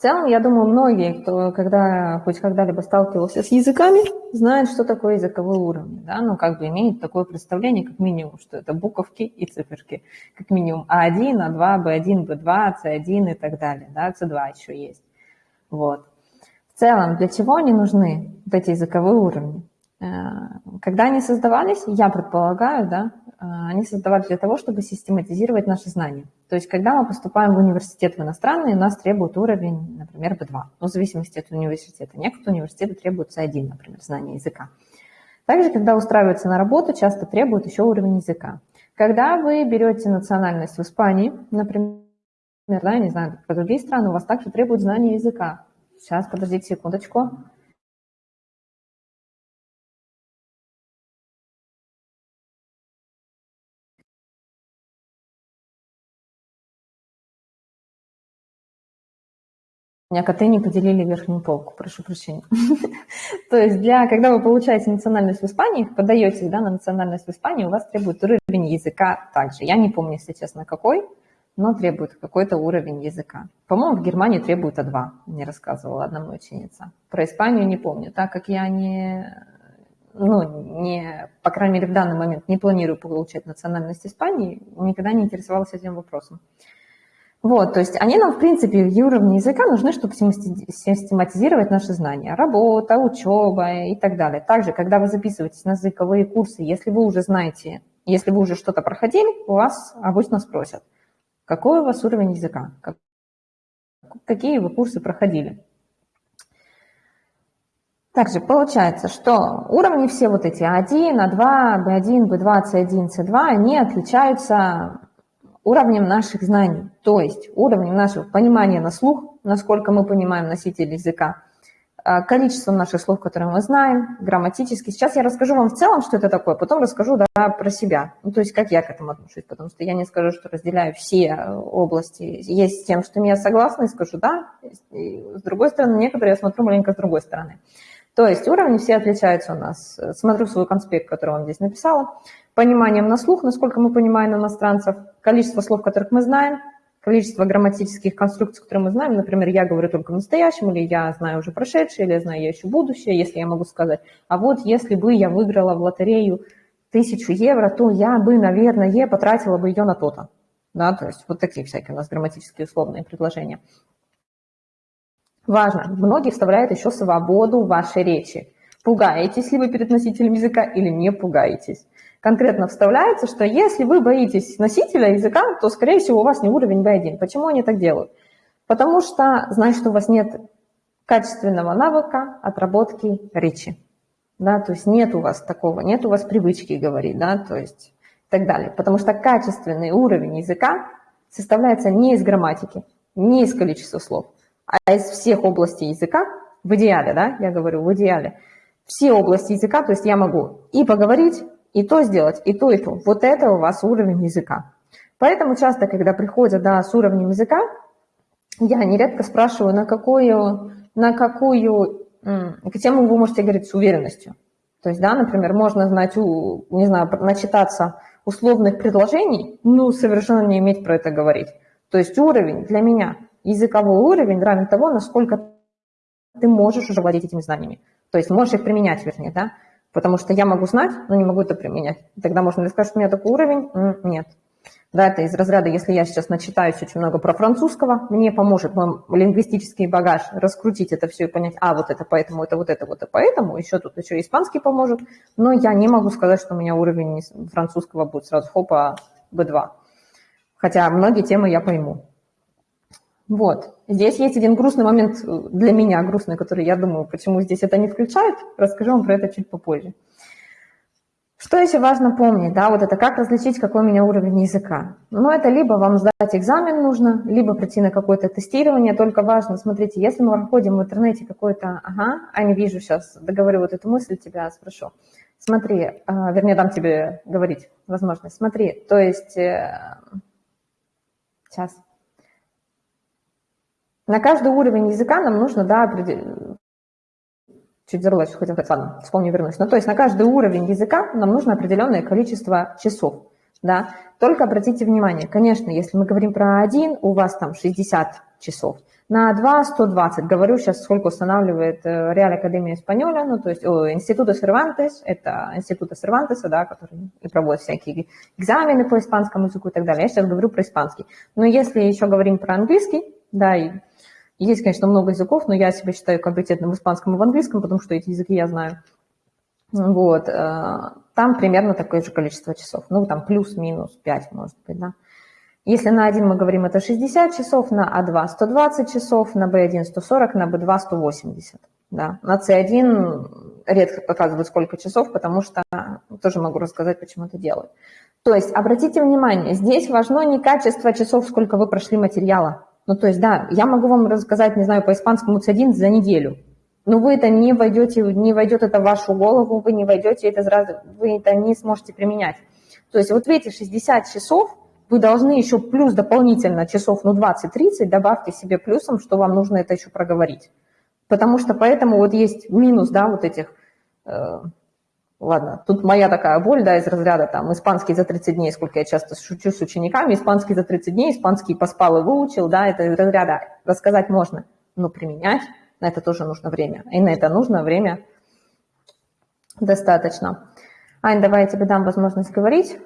В целом, я думаю, многие, кто когда хоть когда-либо сталкивался с языками, знают, что такое языковой уровень. Да? Ну, как бы имеют такое представление, как минимум, что это буковки и циферки. Как минимум А1, А2, Б1, Б2, С1 и так далее. Да? С2 еще есть. Вот. В целом, для чего они нужны, вот эти языковые уровни? Э, когда они создавались, я предполагаю, да, они создавались для того, чтобы систематизировать наши знания. То есть, когда мы поступаем в университет в иностранный, нас требует уровень, например, B2, ну, в зависимости от университета. Некоторые университеты требуют C1, например, знания языка. Также, когда устраиваются на работу, часто требуют еще уровень языка. Когда вы берете национальность в Испании, например, да, не знаю, про другие страны, у вас также требуют знания языка. Сейчас, подождите секундочку. Меня коты не поделили верхнюю полку, прошу прощения. То есть, для, когда вы получаете национальность в Испании, подаетесь да, на национальность в Испании, у вас требует уровень языка также. Я не помню, если честно, какой, но требует какой-то уровень языка. По-моему, в Германии требует А2, мне рассказывала одна моя ученица. Про Испанию не помню, так как я не, ну, не, по крайней мере, в данный момент не планирую получать национальность Испании, никогда не интересовалась этим вопросом. Вот, то есть они нам, в принципе, в уровне языка нужны, чтобы систематизировать наши знания. Работа, учеба и так далее. Также, когда вы записываетесь на языковые курсы, если вы уже знаете, если вы уже что-то проходили, у вас обычно спросят, какой у вас уровень языка, какие вы курсы проходили. Также получается, что уровни все вот эти А1, А2, B1, B2, C1, C2, они отличаются уровнем наших знаний, то есть уровнем нашего понимания на слух, насколько мы понимаем носитель языка, а, количеством наших слов, которые мы знаем, грамматически. Сейчас я расскажу вам в целом, что это такое, потом расскажу да, про себя, ну, то есть как я к этому отношусь, потому что я не скажу, что разделяю все области. Есть с тем, что я согласна, и скажу да, и с другой стороны, некоторые я смотрю маленько с другой стороны. То есть уровни все отличаются у нас. Смотрю свой конспект, который он здесь написала пониманием на слух, насколько мы понимаем иностранцев, количество слов, которых мы знаем, количество грамматических конструкций, которые мы знаем. Например, я говорю только в настоящем, или я знаю уже прошедшее, или я знаю я еще будущее, если я могу сказать. А вот если бы я выиграла в лотерею тысячу евро, то я бы, наверное, потратила бы ее на то-то. Да, то есть вот такие всякие у нас грамматические условные предложения. Важно, многие вставляют еще свободу в вашей речи. Пугаетесь ли вы перед носителем языка или не пугаетесь? конкретно вставляется, что если вы боитесь носителя языка, то, скорее всего, у вас не уровень B1. Почему они так делают? Потому что значит, у вас нет качественного навыка отработки речи. Да, то есть нет у вас такого, нет у вас привычки говорить, да, то есть и так далее. Потому что качественный уровень языка составляется не из грамматики, не из количества слов, а из всех областей языка, в идеале, да, я говорю, в идеале, все области языка, то есть я могу и поговорить, и то сделать, и то, и то. Вот это у вас уровень языка. Поэтому часто, когда приходят да, с уровнем языка, я нередко спрашиваю, на какую, на какую тему вы можете говорить с уверенностью. То есть, да, например, можно знать, не знаю, начитаться условных предложений, ну, совершенно не иметь про это говорить. То есть уровень для меня, языковой уровень равен того, насколько ты можешь уже владеть этими знаниями. То есть можешь их применять, вернее, да. Потому что я могу знать, но не могу это применять. Тогда можно ли сказать, что у меня такой уровень? Нет. Да, это из разряда, если я сейчас начитаюсь очень много про французского, мне поможет мой лингвистический багаж раскрутить это все и понять, а, вот это поэтому, это вот это, вот это поэтому, еще тут еще испанский поможет, но я не могу сказать, что у меня уровень французского будет сразу хопа B2. Хотя многие темы я пойму. Вот. Здесь есть один грустный момент для меня, грустный, который я думаю, почему здесь это не включают. Расскажу вам про это чуть попозже. Что еще важно помнить, да, вот это как различить, какой у меня уровень языка. Ну, это либо вам сдать экзамен нужно, либо прийти на какое-то тестирование, только важно, смотрите, если мы проходим в интернете какой-то, ага, а не вижу сейчас, договорю вот эту мысль, тебя спрошу. Смотри, э, вернее, дам тебе говорить возможность. Смотри, то есть, э, сейчас, на каждый уровень языка нам нужно, да, чуть забыла, что хотела сказать, ладно, вспомню, вернусь. Ну, то есть на каждый уровень языка нам нужно определенное количество часов, да. Только обратите внимание, конечно, если мы говорим про один, у вас там 60 часов, На 2 120. Говорю сейчас, сколько устанавливает Реаль Академия Испаньоля, ну, то есть Института Сервантес, это Института Сервантеса, да, который и проводит всякие экзамены по испанскому языку и так далее. Я сейчас говорю про испанский. Но если еще говорим про английский, да, и есть, конечно, много языков, но я себя считаю компетентным в испанском и в английском, потому что эти языки я знаю. Вот, э, там примерно такое же количество часов. Ну, там плюс-минус 5, может быть, да. Если на один мы говорим, это 60 часов, на А2 120 часов, на Б1 140, на Б2 180. Да. На С1 редко показывают сколько часов, потому что тоже могу рассказать, почему это делают. То есть, обратите внимание, здесь важно не качество часов, сколько вы прошли материала. Ну, то есть, да, я могу вам рассказать, не знаю, по испанскому С1 за неделю, но вы это не войдете, не войдет это в вашу голову, вы не войдете это сразу, вы это не сможете применять. То есть вот в эти 60 часов вы должны еще плюс дополнительно часов, ну, 20-30 добавьте себе плюсом, что вам нужно это еще проговорить. Потому что поэтому вот есть минус, да, вот этих, э, ладно, тут моя такая боль, да, из разряда там испанский за 30 дней, сколько я часто шучу с учениками, испанский за 30 дней, испанский поспал и выучил, да, это из разряда рассказать можно, но применять на это тоже нужно время. И на это нужно время достаточно. Ань, давай я тебе дам возможность говорить.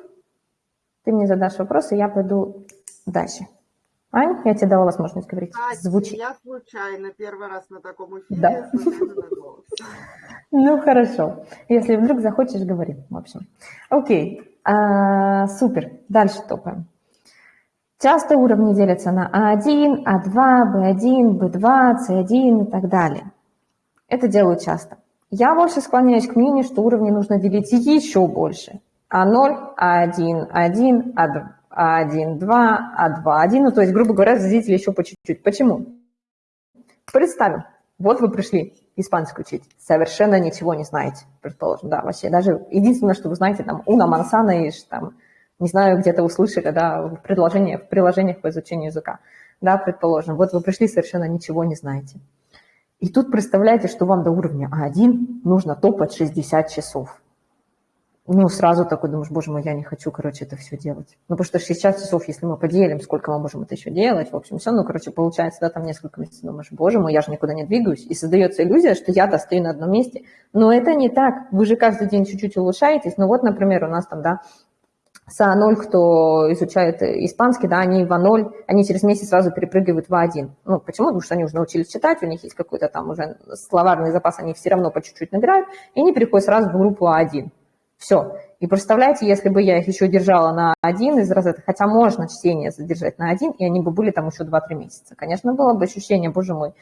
Ты мне задашь вопросы, я пойду дальше. Ань, я тебе дала возможность говорить. А, Звучит. Я случайно первый раз на таком эфире. Да. Ну, хорошо. Если вдруг захочешь, говори, в общем. Окей, а, супер. Дальше топаем. Часто уровни делятся на А1, А2, Б1, Б2, С1 и так далее. Это делаю часто. Я больше склоняюсь к мнению, что уровни нужно делить еще больше. А0, А1, 1, А1, 2, А2, 1. Ну, то есть, грубо говоря, разделите еще по чуть-чуть. Почему? Представим, вот вы пришли испанский учить, совершенно ничего не знаете, предположим, да, вообще. Даже единственное, что вы знаете, там, уна мансана и там, не знаю, где-то услышали, да, в предложениях, в приложениях по изучению языка, да, предположим. Вот вы пришли, совершенно ничего не знаете. И тут представляете, что вам до уровня А1 нужно топать 60 часов ну, сразу такой думаешь, боже мой, я не хочу, короче, это все делать. Ну, потому что 60 часов, если мы поделим, сколько мы можем это еще делать, в общем, все, ну, короче, получается, да, там несколько месяцев, думаешь, боже мой, я же никуда не двигаюсь, и создается иллюзия, что я-то стою на одном месте. Но это не так, вы же каждый день чуть-чуть улучшаетесь, ну, вот, например, у нас там, да, с А0, кто изучает испанский, да, они в А0, они через месяц сразу перепрыгивают в А1. Ну, почему? Потому что они уже научились читать, у них есть какой-то там уже словарный запас, они все равно по чуть-чуть набирают, и они переходят сразу в группу А1. Все. И представляете, если бы я их еще держала на один из разряда, хотя можно чтение задержать на один, и они бы были там еще 2-3 месяца. Конечно, было бы ощущение, боже мой,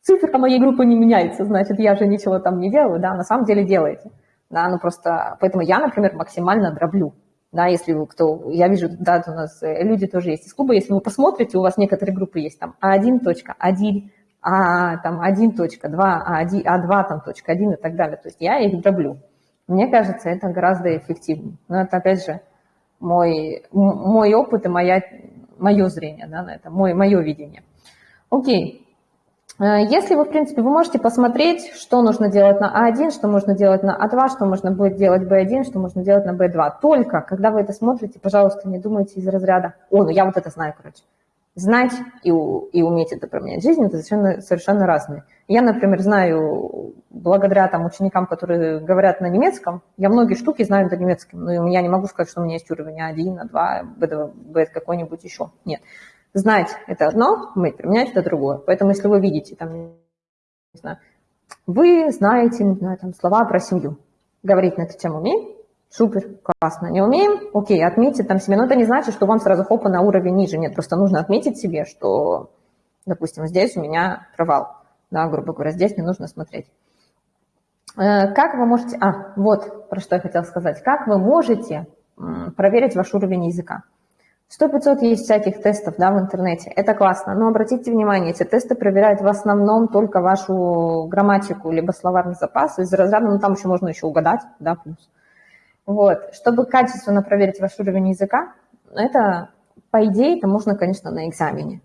цифра моей группы не меняется, значит, я же ничего там не делаю, да, на самом деле делаете. Да, ну просто, поэтому я, например, максимально дроблю. Да, если вы кто, я вижу, да, у нас э, люди тоже есть из клуба, если вы посмотрите, у вас некоторые группы есть там А1.1, А, там 1.2, А1, А2, там, точка 1 и так далее. То есть я их дроблю. Мне кажется, это гораздо эффективнее. Но это, опять же, мой, мой опыт и моя, мое зрение да, на это, мой, мое видение. Окей. Э, если вы, в принципе, вы можете посмотреть, что нужно делать на А1, что можно делать на А2, что можно будет делать Б1, что можно делать на Б2. Только, когда вы это смотрите, пожалуйста, не думайте из разряда, о, ну я вот это знаю, короче. Знать и, и уметь это променять жизнь – это совершенно, совершенно разные. Я, например, знаю, благодаря там, ученикам, которые говорят на немецком, я многие штуки знаю на немецком, но я не могу сказать, что у меня есть уровень А1, А2, B2, B какой-нибудь еще. Нет. Знать – это одно, уметь применять – это другое. Поэтому если вы видите, там, не знаю, вы знаете, не знаю, там, слова про семью, говорить на эту тему умеем, супер, классно. Не умеем, окей, отметьте там себе, но это не значит, что вам сразу хопа на уровень ниже, нет, просто нужно отметить себе, что, допустим, здесь у меня провал да, грубо говоря, здесь не нужно смотреть. Э, как вы можете... А, вот про что я хотела сказать. Как вы можете проверить ваш уровень языка? 100-500 есть всяких тестов да, в интернете. Это классно. Но обратите внимание, эти тесты проверяют в основном только вашу грамматику, либо словарный запас. Из разряда, ну там еще можно еще угадать, да, плюс. Вот. Чтобы качественно проверить ваш уровень языка, это, по идее, это можно, конечно, на экзамене.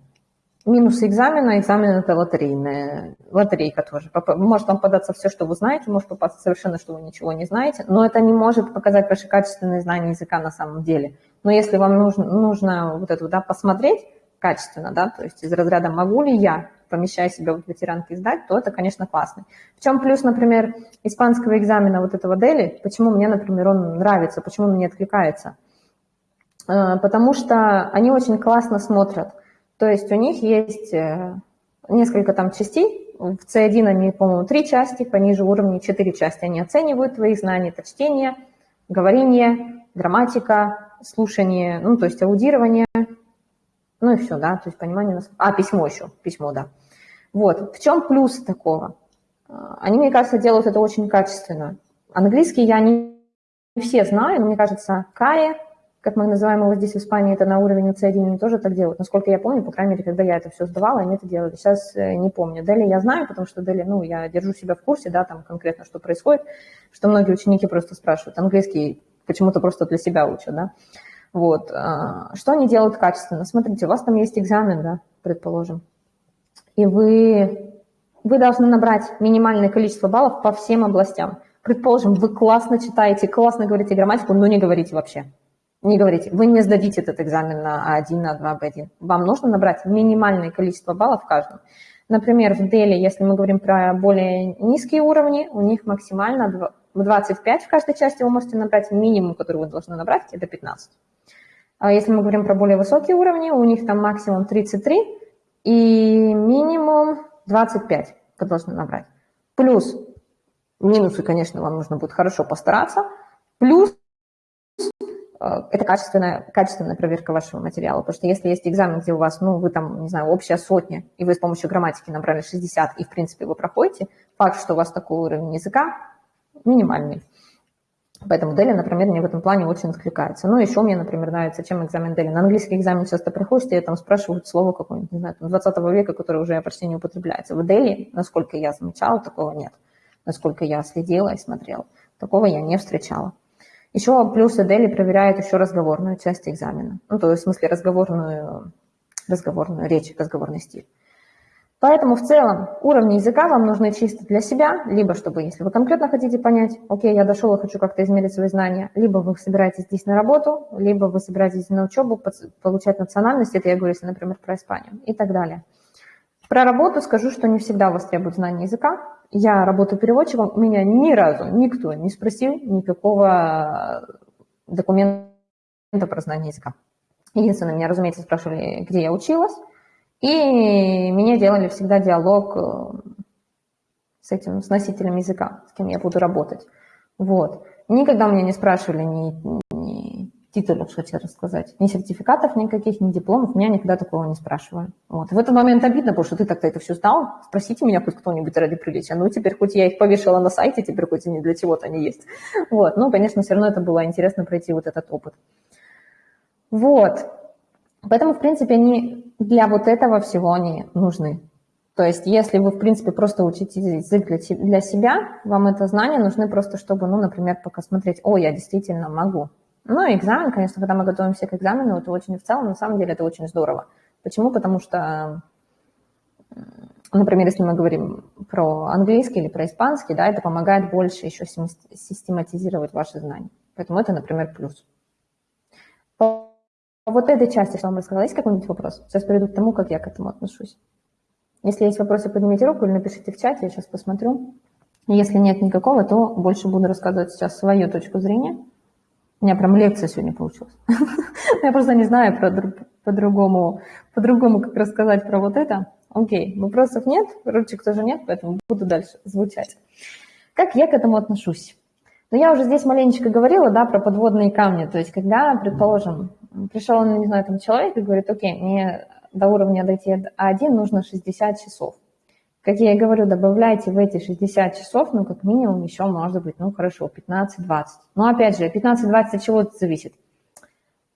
Минус экзамена, экзамен это лотерейная, лотерейка тоже. Может вам податься все, что вы знаете, может попасться совершенно, что вы ничего не знаете, но это не может показать ваши качественные знания языка на самом деле. Но если вам нужно, нужно вот это да, посмотреть, качественно, да, то есть из разряда «могу ли я, помещая себя в ветеранки сдать», то это, конечно, классно. В чем плюс, например, испанского экзамена вот этого Дели, почему мне, например, он нравится, почему он мне откликается? Э, потому что они очень классно смотрят. То есть у них есть э, несколько там частей, в C1 они, по-моему, три части, пониже уровня четыре части. Они оценивают твои знания, это чтение, говорение, грамматика, слушание, ну, то есть аудирование, ну и все, да, то есть понимание. А, письмо еще, письмо, да. Вот, в чем плюс такого? А, они, мне кажется, делают это очень качественно. Английский я не все знаю, но мне кажется, Кая, как мы называем его здесь в Испании, это на уровне C1, они тоже так делают. Насколько я помню, по крайней мере, когда я это все сдавала, они это делали. Сейчас э, не помню. Дели я знаю, потому что Дели, ну, я держу себя в курсе, да, там конкретно, что происходит, что многие ученики просто спрашивают. Английский почему-то просто для себя учат, да. Вот. А, что они делают качественно? Смотрите, у вас там есть экзамен, да, предположим, и вы, вы должны набрать минимальное количество баллов по всем областям. Предположим, вы классно читаете, классно говорите грамматику, но не говорите вообще. Не говорите, вы не сдадите этот экзамен на А1, на 2, Б1. Вам нужно набрать минимальное количество баллов в каждом. Например, в Дели, если мы говорим про более низкие уровни, у них максимально 25 в каждой части вы можете набрать, минимум, который вы должны набрать, это 15. А если мы говорим про более высокие уровни, у них там максимум 33 и минимум 25 вы должны набрать. Плюс, минусы, конечно, вам нужно будет хорошо постараться, плюс э, это качественная, качественная проверка вашего материала. Потому что если есть экзамен, где у вас, ну, вы там, не знаю, общая сотня, и вы с помощью грамматики набрали 60, и, в принципе, вы проходите, факт, что у вас такой уровень языка минимальный. Поэтому Дели, например, мне в этом плане очень откликается. Ну, еще мне, например, нравится, чем экзамен Дели. На английский экзамен часто приходишь, и там спрашивают слово какое-нибудь, не знаю, 20 века, которое уже почти не употребляется. В Дели, насколько я замечала, такого нет. Насколько я следила и смотрела, такого я не встречала. Еще плюсы Дели проверяют еще разговорную часть экзамена. Ну, то есть, в смысле, разговорную, разговорную речь, разговорный стиль. Поэтому в целом уровни языка вам нужны чисто для себя, либо чтобы, если вы конкретно хотите понять, окей, я дошел и хочу как-то измерить свои знания, либо вы собираетесь здесь на работу, либо вы собираетесь на учебу, получать национальность, это я говорю, если, например, про Испанию и так далее. Про работу скажу, что не всегда у вас требуют знания языка. Я работаю переводчиком, меня ни разу никто не спросил никакого документа про знание языка. Единственное, меня, разумеется, спрашивали, где я училась, и мне делали всегда диалог э, с этим, с носителем языка, с кем я буду работать. Вот. Никогда меня не спрашивали ни, ни титулов, хочу рассказать, ни сертификатов никаких, ни дипломов, меня никогда такого не спрашивали. Вот. В этот момент обидно, потому что ты так-то это все знал, спросите меня хоть кто-нибудь ради приличия. Ну, теперь хоть я их повешала на сайте, теперь хоть и не для чего-то они есть. Вот. Ну, конечно, все равно это было интересно пройти вот этот опыт. Вот. Поэтому, в принципе, они для вот этого всего они нужны. То есть, если вы, в принципе, просто учите язык для себя, вам это знание нужны просто, чтобы, ну, например, пока смотреть, о, я действительно могу. Ну, экзамен, конечно, когда мы готовимся к экзамену, это очень в целом, на самом деле, это очень здорово. Почему? Потому что, например, если мы говорим про английский или про испанский, да, это помогает больше еще систематизировать ваши знания. Поэтому это, например, плюс. Вот этой части, что вам рассказала, есть какой-нибудь вопрос? Сейчас перейду к тому, как я к этому отношусь. Если есть вопросы, поднимите руку или напишите в чате, я сейчас посмотрю. Если нет никакого, то больше буду рассказывать сейчас свою точку зрения. У меня прям лекция сегодня получилась. Я просто не знаю по-другому, по-другому, как рассказать про вот это. Окей, вопросов нет, ручек тоже нет, поэтому буду дальше звучать. Как я к этому отношусь? Ну, я уже здесь маленечко говорила, да, про подводные камни. То есть, когда, предположим, пришел, не знаю, там человек и говорит, окей, мне до уровня дойти А1 нужно 60 часов. Как я и говорю, добавляйте в эти 60 часов, ну, как минимум, еще, может быть, ну, хорошо, 15-20. Но, опять же, 15-20 от чего это зависит?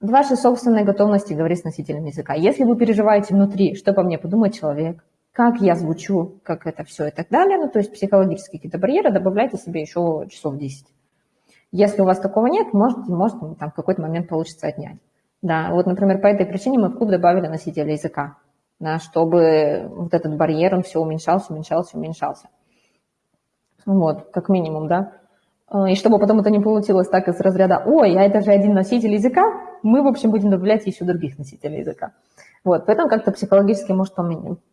От вашей собственной готовности говорить с носителем языка. Если вы переживаете внутри, что по мне подумает человек, как я звучу, как это все и так далее, ну, то есть психологические какие-то барьеры, добавляйте себе еще часов 10. Если у вас такого нет, может, может там в какой-то момент получится отнять. Да, вот, например, по этой причине мы в клуб добавили носителя языка, да, чтобы вот этот барьер, он все уменьшался, уменьшался, уменьшался. Вот, как минимум, да. Э, и чтобы потом это не получилось так из разряда, ой, а это же один носитель языка, мы, в общем, будем добавлять еще других носителей языка. Вот, поэтому как-то психологически может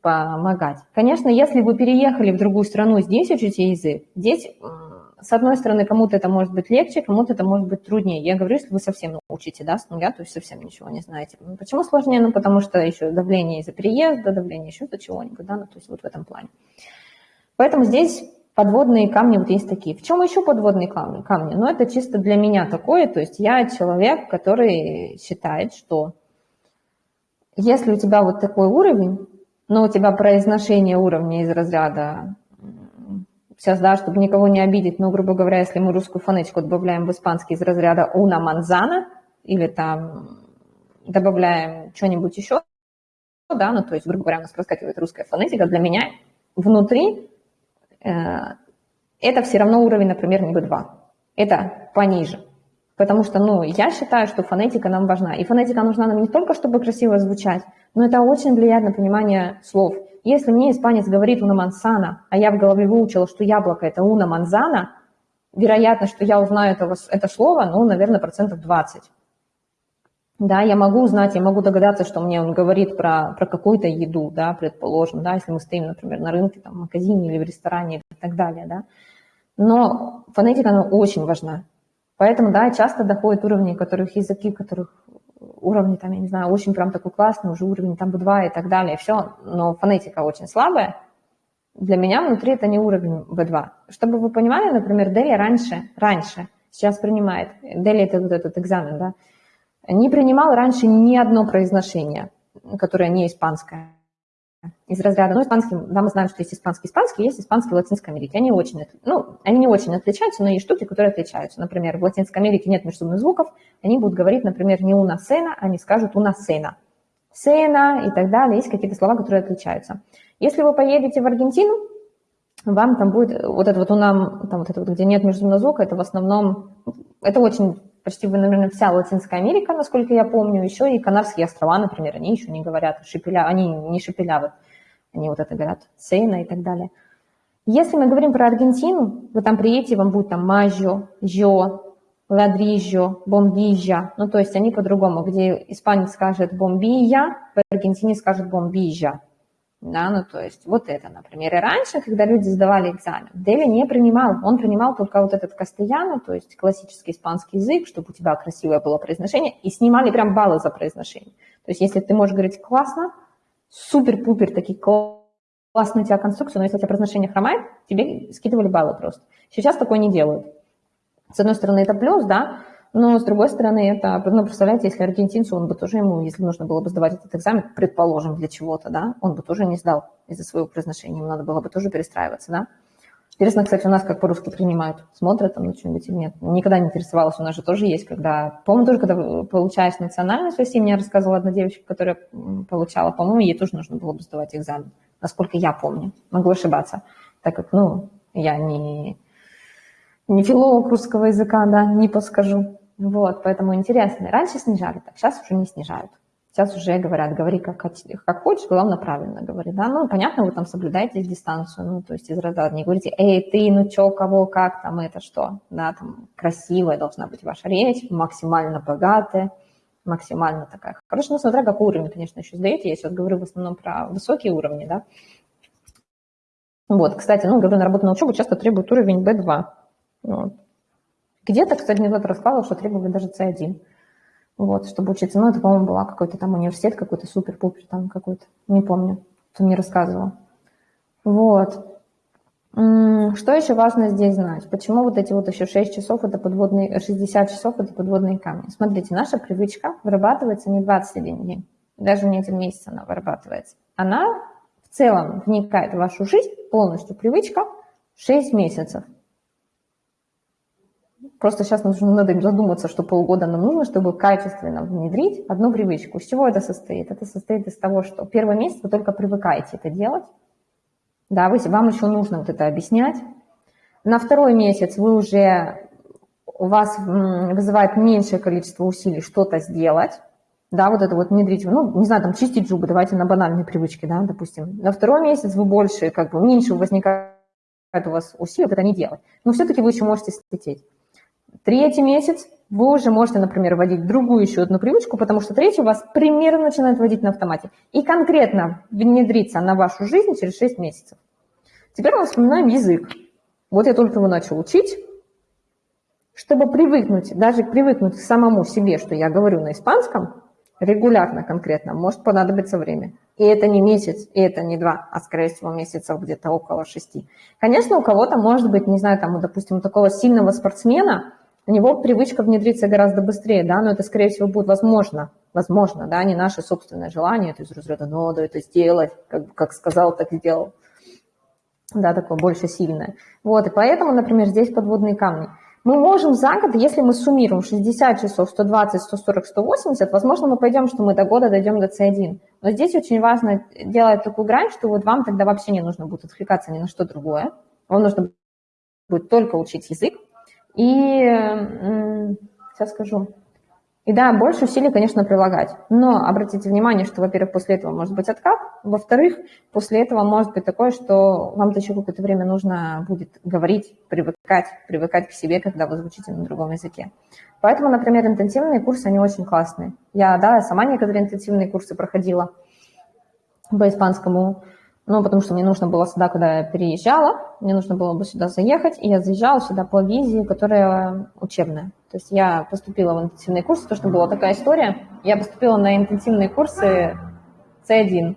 помогать. Конечно, если вы переехали в другую страну, здесь учите язык, здесь, с одной стороны, кому-то это может быть легче, кому-то это может быть труднее. Я говорю, если вы совсем учите, да, с нуля, то есть совсем ничего не знаете. Почему сложнее? Ну, потому что еще давление из-за переезда, давление еще за чего-нибудь, да, ну, то есть вот в этом плане. Поэтому здесь подводные камни вот есть такие. В чем еще подводные камни? камни? Ну, это чисто для меня такое, то есть я человек, который считает, что если у тебя вот такой уровень, но у тебя произношение уровня из разряда, сейчас, да, чтобы никого не обидеть, но, грубо говоря, если мы русскую фонетику добавляем в испанский из разряда una manzana, или там добавляем что-нибудь еще, да, ну, то есть, грубо говоря, у нас проскакивает русская фонетика, для меня внутри э, это все равно уровень, например, не B2, это пониже. Потому что, ну, я считаю, что фонетика нам важна. И фонетика нужна нам не только, чтобы красиво звучать, но это очень влияет на понимание слов. Если мне испанец говорит «уна мансана», а я в голове выучила, что яблоко – это «уна манзана», вероятно, что я узнаю это, это слово, ну, наверное, процентов 20. Да, я могу узнать, я могу догадаться, что мне он говорит про, про какую-то еду, да, предположим, да, если мы стоим, например, на рынке, там, в магазине или в ресторане и так далее, да. Но фонетика, она очень важна. Поэтому, да, часто доходят уровни, которых языки, которых уровни, там, я не знаю, очень прям такой классный, уже уровень там B2 и так далее, все, но фонетика очень слабая. Для меня внутри это не уровень B2. Чтобы вы понимали, например, Дели раньше, раньше, сейчас принимает, Дели это вот этот экзамен, да, не принимал раньше ни одно произношение, которое не испанское из разряда, ну, испанский, да, мы знаем, что есть испанский испанский, есть испанский в Латинской Америке. Они очень, ну, они не очень отличаются, но есть штуки, которые отличаются. Например, в Латинской Америке нет межсумных звуков, они будут говорить, например, не una cena, они скажут una cena. Сена и так далее, есть какие-то слова, которые отличаются. Если вы поедете в Аргентину, вам там будет вот это вот у нам, там вот это вот, где нет межсумного звука, это в основном, это очень почти, наверное, вся Латинская Америка, насколько я помню, еще и Канарские острова, например, они еще не говорят шепеля, они не шепелявы, они вот это говорят сена и так далее. Если мы говорим про Аргентину, вы там приедете, вам будет там мажо, жо, ладрижо, бомбижа, ну то есть они по-другому, где испанец скажет бомбия, в Аргентине скажет бомбижа. Да, ну то есть вот это, например. И раньше, когда люди сдавали экзамен, Дели не принимал, он принимал только вот этот кастеяну, то есть классический испанский язык, чтобы у тебя красивое было произношение, и снимали прям баллы за произношение. То есть если ты можешь говорить классно, супер-пупер, такие классные у тебя конструкции, но если у тебя произношение хромает, тебе скидывали баллы просто. Сейчас такое не делают. С одной стороны, это плюс, да, но, с другой стороны, это, ну, представляете, если аргентинцу, он бы тоже ему, если нужно было бы сдавать этот экзамен, предположим, для чего-то, да, он бы тоже не сдал из-за своего произношения, ему надо было бы тоже перестраиваться, да. Интересно, кстати, у нас как по-русски принимают, смотрят там на что-нибудь или нет. Никогда не интересовалась, у нас же тоже есть, когда, по-моему, тоже когда получаешь национальность в России, мне рассказывала одна девочка, которая получала, по-моему, ей тоже нужно было бы сдавать экзамен, насколько я помню. Могу ошибаться, так как, ну, я не, не филолог русского языка, да, не подскажу. Вот, поэтому интересно. Раньше снижали, так сейчас уже не снижают. Сейчас уже говорят, говори как, как хочешь, главное правильно говори, да. Ну, понятно, вы там соблюдаете дистанцию, ну, то есть из разряда не говорите, эй, ты, ну, чё, кого, как, там, это что, да, там, красивая должна быть ваша речь, максимально богатая, максимально такая хорошая, ну, смотря какой уровень, конечно, еще сдаете, я сейчас говорю в основном про высокие уровни, да. Вот, кстати, ну, говорю, на работу на учебу часто требует уровень B2, вот. Где-то, кстати, мне кто-то рассказывал, что требовали даже C1, вот, чтобы учиться. Ну, это, по-моему, была какой-то там университет, какой-то супер-пупер там какой-то, не помню, кто мне рассказывал. Вот. Что еще важно здесь знать? Почему вот эти вот еще 6 часов, это подводные, 60 часов, это подводные камни? Смотрите, наша привычка вырабатывается не 21 день, даже не один месяц она вырабатывается. Она в целом вникает в вашу жизнь, полностью привычка, 6 месяцев. Просто сейчас нужно надо задуматься, что полгода нам нужно, чтобы качественно внедрить одну привычку. Из чего это состоит? Это состоит из того, что первый месяц вы только привыкаете это делать. Да, вы, вам еще нужно вот это объяснять. На второй месяц вы уже, у вас вызывает меньшее количество усилий что-то сделать. Да, вот это вот внедрить, ну, не знаю, там чистить зубы, давайте на банальные привычки, да, допустим. На второй месяц вы больше, как бы, меньше возникает у вас усилий вот это не делать. Но все-таки вы еще можете слететь. Третий месяц вы уже можете, например, вводить другую еще одну привычку, потому что третья у вас примерно начинает вводить на автомате. И конкретно внедриться на вашу жизнь через 6 месяцев. Теперь мы вспоминаем язык. Вот я только его начал учить. Чтобы привыкнуть, даже привыкнуть к самому себе, что я говорю на испанском, регулярно конкретно, может понадобиться время. И это не месяц, и это не два, а, скорее всего, месяцев где-то около шести. Конечно, у кого-то может быть, не знаю, там, допустим, у такого сильного спортсмена, у него привычка внедриться гораздо быстрее, да, но это, скорее всего, будет возможно, возможно, да, не наше собственное желание, то есть разряда, надо это сделать, как, как сказал, так сделал, да, такое больше сильное. Вот, и поэтому, например, здесь подводные камни – мы можем за год, если мы суммируем 60 часов, 120, 140, 180, возможно, мы пойдем, что мы до года дойдем до C1. Но здесь очень важно делать такую грань, что вот вам тогда вообще не нужно будет отвлекаться ни на что другое. Вам нужно будет только учить язык. И сейчас скажу. И да, больше усилий, конечно, прилагать. Но обратите внимание, что, во-первых, после этого может быть откат. Во-вторых, после этого может быть такое, что вам еще какое-то время нужно будет говорить, привыкать, привыкать к себе, когда вы звучите на другом языке. Поэтому, например, интенсивные курсы, они очень классные. Я, да, сама некоторые интенсивные курсы проходила по испанскому ну, потому что мне нужно было сюда, куда я переезжала, мне нужно было бы сюда заехать, и я заезжала сюда по визе, которая учебная. То есть я поступила в интенсивные курсы, то, что была такая история. Я поступила на интенсивные курсы C1.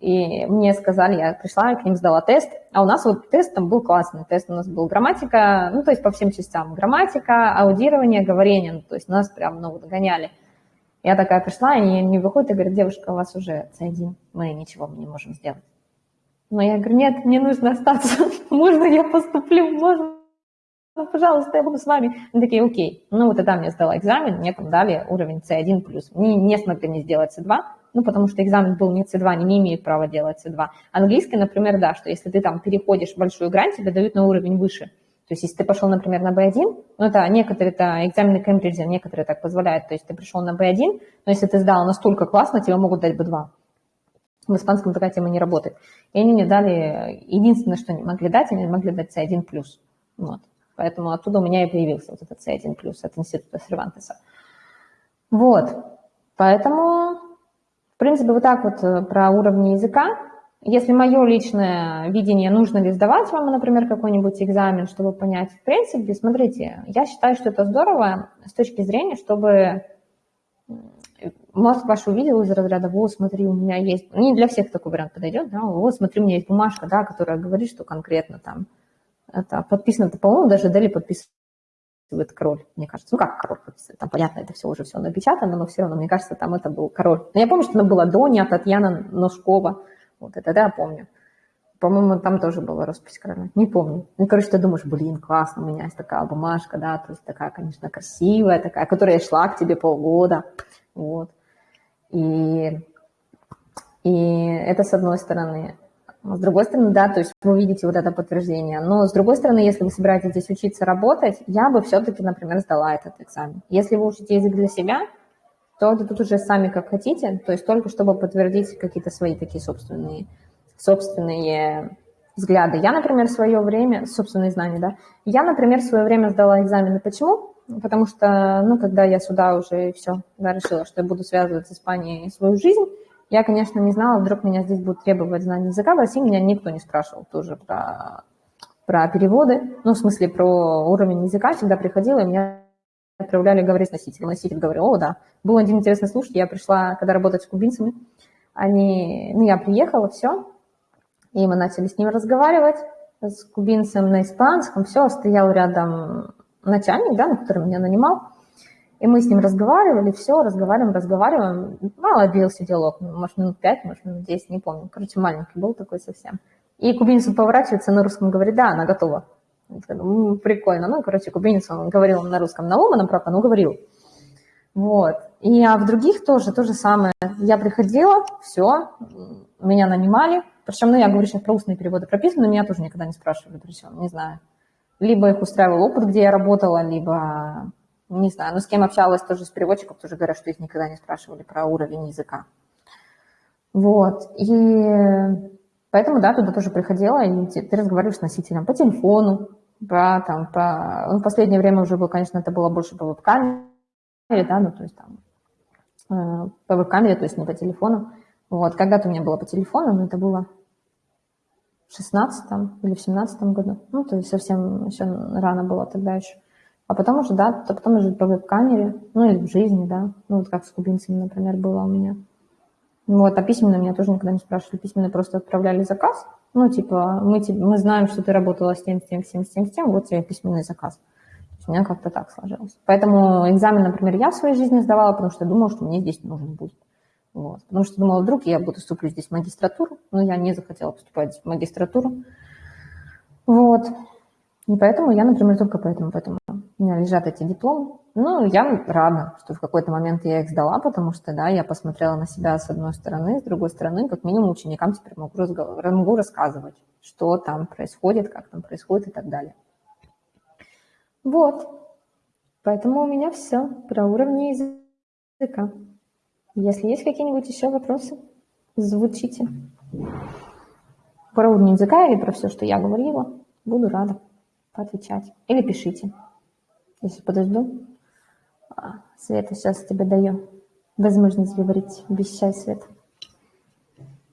И мне сказали, я пришла, к ним сдала тест, а у нас вот тест там был классный. Тест у нас был грамматика, ну, то есть по всем частям. Грамматика, аудирование, говорение, ну, то есть нас прям, ну, вот гоняли. Я такая пришла, они не выходят и говорят, девушка, у вас уже C1, мы ничего не можем сделать. Но я говорю, нет, мне нужно остаться, можно я поступлю, можно, ну, пожалуйста, я буду с вами. Они такие, окей. Ну, вот тогда мне сдала экзамен, мне там дали уровень C1+. Не, не смогли мне сделать C2, ну, потому что экзамен был не C2, они не имеют права делать C2. Английский, например, да, что если ты там переходишь большую грань, тебе дают на уровень выше. То есть, если ты пошел, например, на B1, ну, это некоторые, это экзамены Кембриджа, некоторые так позволяют. То есть, ты пришел на B1, но если ты сдал настолько классно, тебе могут дать B2. В испанском такая тема не работает. И они мне дали, единственное, что они могли дать, они могли дать C1+. Вот. Поэтому оттуда у меня и появился вот этот C1+, от института Сервантеса. Вот. Поэтому, в принципе, вот так вот э, про уровни языка. Если мое личное видение, нужно ли сдавать вам, например, какой-нибудь экзамен, чтобы понять, в принципе, смотрите, я считаю, что это здорово с точки зрения, чтобы мозг ваш увидел из разряда, вот, смотри, у меня есть, не для всех такой вариант подойдет, да, вот, смотри, у меня есть бумажка, да, которая говорит, что конкретно там, это подписано, по-моему, даже Дели подписывает король, мне кажется. Ну, как король подписывает? Там, понятно, это все уже все напечатано, но все равно, мне кажется, там это был король. Но я помню, что она была Доня, Татьяна Ножкова, вот это, да, помню. По-моему, там тоже была роспись короля. Не помню. Ну, короче, ты думаешь, блин, классно, у меня есть такая бумажка, да, то есть такая, конечно, красивая, такая, которая шла к тебе полгода, вот. И, и это с одной стороны. С другой стороны, да, то есть вы видите вот это подтверждение. Но с другой стороны, если вы собираетесь здесь учиться работать, я бы все-таки, например, сдала этот экзамен. Если вы учите язык для себя, то это тут уже сами как хотите, то есть только чтобы подтвердить какие-то свои такие собственные, собственные взгляды. Я, например, свое время, собственные знания, да, я, например, свое время сдала экзамены. Почему? Потому что, ну, когда я сюда уже все, да, решила, что я буду связывать с Испанией свою жизнь, я, конечно, не знала, вдруг меня здесь будут требовать знания языка. В России меня никто не спрашивал тоже про, про переводы. Ну, в смысле, про уровень языка. Всегда приходила, и меня отправляли говорить с носителем. Носитель говорил, о, да. Был один интересный случай. Я пришла, когда работать с кубинцами. Они, ну, я приехала, все. И мы начали с ним разговаривать, с кубинцем на испанском. Все, стоял рядом начальник, да, который меня нанимал. И мы с ним разговаривали, все, разговариваем, разговариваем. Мало длился диалог, может, минут пять, может, минут десять, не помню. Короче, маленький был такой совсем. И кубинец поворачивается на русском, говорит, да, она готова. Ну, прикольно. Ну, короче, кубинец, он говорил на русском на ломаном, правда, но говорил. Вот. И а в других тоже то же самое. Я приходила, все, меня нанимали. Причем, ну, я говорю сейчас про устные переводы прописаны, но меня тоже никогда не спрашивали, причем, не знаю. Либо их устраивал опыт, где я работала, либо не знаю, но с кем общалась тоже с переводчиком, тоже говорят, что их никогда не спрашивали про уровень языка. Вот, и поэтому, да, туда тоже приходила, и ты разговариваешь с носителем по телефону, по, там, по... Ну, в последнее время уже было, конечно, это было больше по веб-камере, да, ну, то есть там э, по веб-камере, то есть не по телефону. Вот, когда-то у меня было по телефону, но это было в 16 или в 17 году. Ну, то есть совсем еще рано было тогда еще. А потом уже, да, то потом уже по веб-камере, ну, или в жизни, да. Ну, вот как с кубинцами, например, было у меня. Вот, а письменно меня тоже никогда не спрашивали. Письменно просто отправляли заказ. Ну, типа, мы, мы знаем, что ты работала с тем, с тем, с тем, с тем, с тем, вот тебе письменный заказ. У меня как-то так сложилось. Поэтому экзамен, например, я в своей жизни сдавала, потому что думала, что мне здесь нужен будет. Вот. Потому что думала, вдруг я буду вступлю здесь в магистратуру, но я не захотела поступать в магистратуру. Вот. И поэтому я, например, только поэтому, поэтому у меня лежат эти дипломы. Ну, я рада, что в какой-то момент я их сдала, потому что, да, я посмотрела на себя с одной стороны, с другой стороны, как минимум ученикам теперь могу, разговор, могу рассказывать, что там происходит, как там происходит и так далее. Вот. Поэтому у меня все про уровни языка. Если есть какие-нибудь еще вопросы, звучите. Про уровень языка или про все, что я говорила, буду рада поотвечать. Или пишите. Если подожду. А, Света, сейчас тебе даю возможность говорить. Обещай, Света.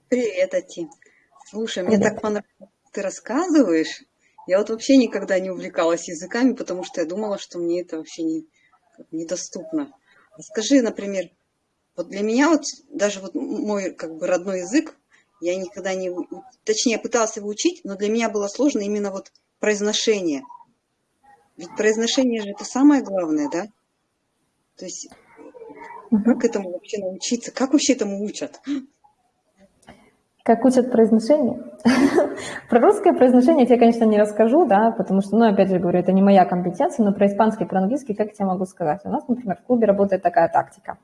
Привет, Ати. Слушай, Привет. мне так понравилось, ты рассказываешь. Я вот вообще никогда не увлекалась языками, потому что я думала, что мне это вообще не, недоступно. Скажи, например, вот для меня вот даже вот мой как бы родной язык, я никогда не, точнее, пыталась его учить, но для меня было сложно именно вот произношение. Ведь произношение же это самое главное, да? То есть как этому вообще научиться? Как вообще этому учат? Как учат произношение? про русское произношение я тебе, конечно, не расскажу, да, потому что, ну, опять же говорю, это не моя компетенция, но про испанский, про английский, как я тебе могу сказать? У нас, например, в клубе работает такая тактика.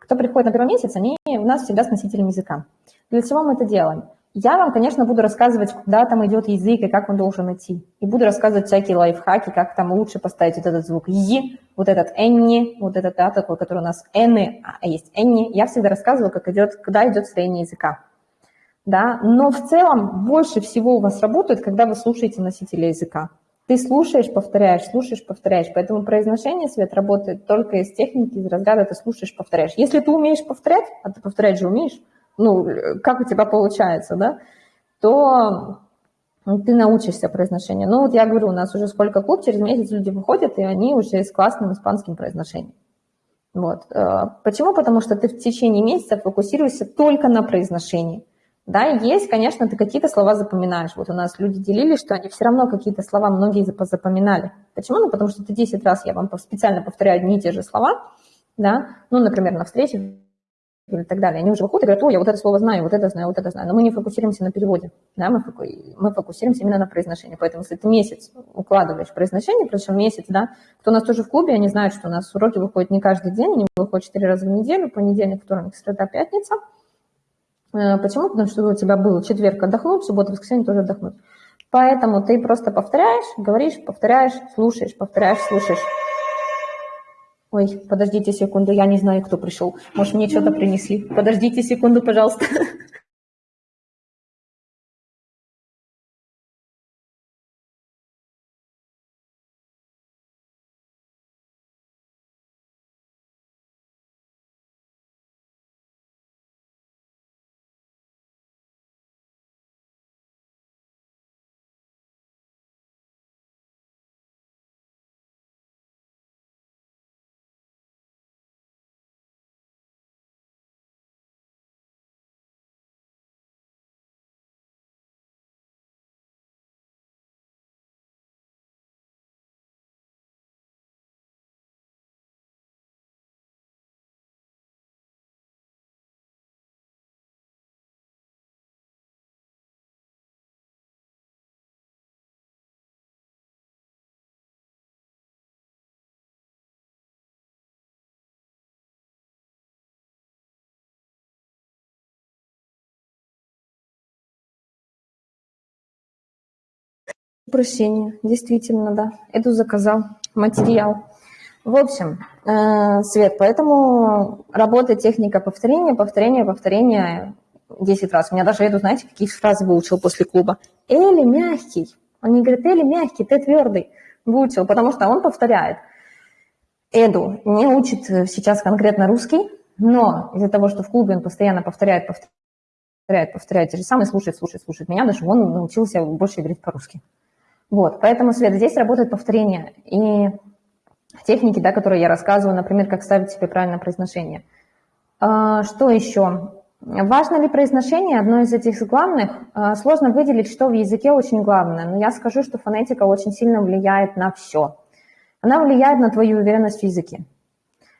Кто приходит на первый месяц, они у нас всегда с носителем языка. Для чего мы это делаем? Я вам, конечно, буду рассказывать, куда там идет язык и как он должен идти. И буду рассказывать всякие лайфхаки, как там лучше поставить вот этот звук «и», вот этот «энни», вот этот, да, такой, который у нас «эны», а есть «энни». Я всегда рассказываю, как идет, куда идет строение языка. Да? Но в целом больше всего у вас работает, когда вы слушаете носителя языка. Ты слушаешь, повторяешь, слушаешь, повторяешь. Поэтому произношение, Свет, работает только из техники, из разряда ты слушаешь, повторяешь. Если ты умеешь повторять, а ты повторять же умеешь, ну, как у тебя получается, да, то ты научишься произношению. Ну, вот я говорю, у нас уже сколько клуб, через месяц люди выходят, и они уже с классным испанским произношением. Вот. Э, почему? Потому что ты в течение месяца фокусируешься только на произношении. Да, есть, конечно, ты какие-то слова запоминаешь. Вот у нас люди делились, что они все равно какие-то слова многие запоминали. Почему? Ну, потому что ты 10 раз, я вам специально повторяю одни и те же слова, да, ну, например, на встрече и так далее. Они уже выходят и говорят, о, я вот это слово знаю, вот это знаю, вот это знаю. Но мы не фокусируемся на переводе, да, мы, фоку... мы фокусируемся именно на произношении. Поэтому если ты месяц укладываешь произношение, причем месяц, да, кто у нас тоже в клубе, они знают, что у нас уроки выходят не каждый день, они выходят 4 раза в неделю, понедельник, вторник, среда, пятница – Э, почему? Потому что у тебя был четверг отдохнуть, суббота, воскресенье тоже отдохнуть. Поэтому ты просто повторяешь, говоришь, повторяешь, слушаешь, повторяешь, слушаешь. Ой, подождите секунду, я не знаю, кто пришел. Может, мне что-то принесли. Подождите секунду, пожалуйста. Прощения, действительно, да. Иду заказал материал. В общем, э, Свет, поэтому работает техника повторения, повторения, повторения 10 раз. У меня даже, я знаете, какие фразы выучил после клуба. Эли мягкий. Он не говорит, Эли мягкий, ты твердый. Выучил, потому что он повторяет. Эду не учит сейчас конкретно русский, но из-за того, что в клубе он постоянно повторяет, повторяет, повторяет те же самые, слушает, слушает, слушает меня, даже он научился больше говорить по-русски. Вот, поэтому, Свет, здесь работает повторение. И техники, да, которые я рассказываю, например, как ставить себе правильное произношение. А, что еще? Важно ли произношение? Одно из этих главных. А, сложно выделить, что в языке очень главное, но я скажу, что фонетика очень сильно влияет на все. Она влияет на твою уверенность в языке.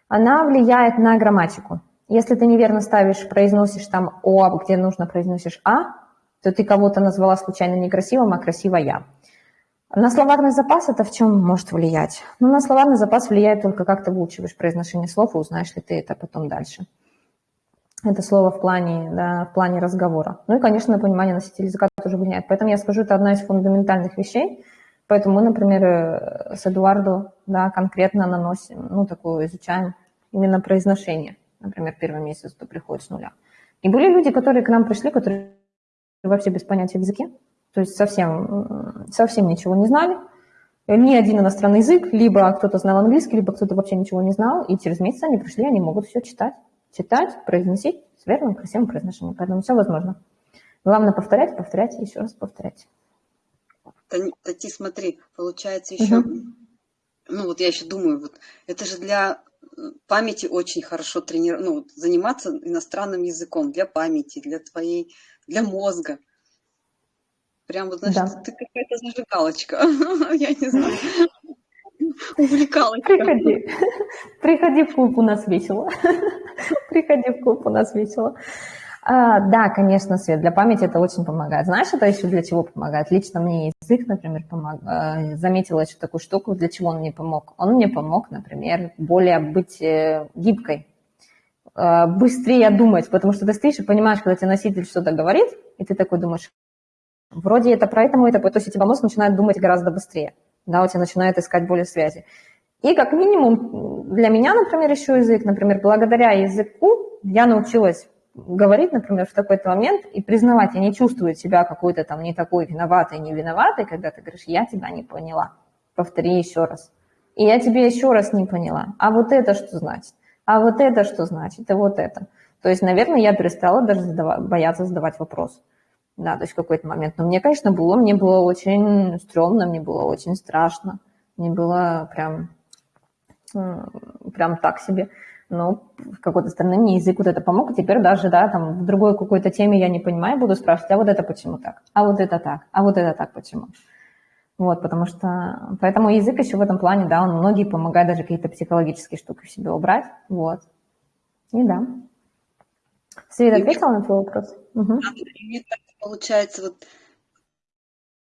Она влияет на грамматику. Если ты неверно ставишь, произносишь там «о», где нужно произносишь «а», то ты кого-то назвала случайно некрасивым, а красиво «я». На словарный запас это в чем может влиять? Ну, на словарный запас влияет только как ты выучиваешь произношение слов и узнаешь ли ты это потом дальше. Это слово в плане, да, в плане разговора. Ну и, конечно, понимание носителя языка тоже влияет. Поэтому я скажу, это одна из фундаментальных вещей. Поэтому мы, например, э, с Эдуардо да, конкретно наносим, ну, такую изучаем именно произношение. Например, первый месяц ты приходишь с нуля. И были люди, которые к нам пришли, которые вообще без понятия в языке, то есть совсем, совсем ничего не знали, ни один иностранный язык, либо кто-то знал английский, либо кто-то вообще ничего не знал, и через месяц они пришли, они могут все читать, читать, произносить с верным, красивым произношением. Поэтому все возможно. Главное повторять, повторять еще раз повторять. Тати, смотри, получается еще, угу. ну вот я еще думаю, вот это же для э, памяти очень хорошо тренировать, ну, заниматься иностранным языком для памяти, для твоей, для мозга. Прям вот, значит, да. ты какая-то зажигалочка. Я не знаю. Увлекалочка. Приходи. Приходи в клуб, у нас весело. Приходи в клуб, у нас весело. А, да, конечно, Свет, для памяти это очень помогает. Знаешь, это еще для чего помогает? Лично мне язык, например, помог. Э, заметила еще такую штуку, для чего он мне помог. Он мне помог, например, более быть э, гибкой, э, быстрее думать, потому что ты стоишь и понимаешь, когда тебе носитель что-то говорит, и ты такой думаешь, Вроде это про это, то есть у тебя мозг начинает думать гораздо быстрее, да, у тебя начинает искать более связи. И как минимум для меня, например, еще язык, например, благодаря языку я научилась говорить, например, в такой-то момент и признавать, я не чувствую себя какой-то там не такой виноватой, не виноватой, когда ты говоришь, я тебя не поняла, повтори еще раз. И я тебе еще раз не поняла. А вот это что значит? А вот это что значит? И вот это. То есть, наверное, я перестала даже задавать, бояться задавать вопрос да, то есть в какой-то момент. Но мне, конечно, было, мне было очень стрёмно, мне было очень страшно, мне было прям, прям так себе. Но в какой-то стороны мне язык вот это помог, и теперь даже, да, там в другой какой-то теме я не понимаю, буду спрашивать, а вот это почему так, а вот это так, а вот это так почему. Вот, потому что, поэтому язык еще в этом плане, да, он многие помогает даже какие-то психологические штуки в себе убрать, вот. И да. Света ответила на твой вопрос? Угу получается, вот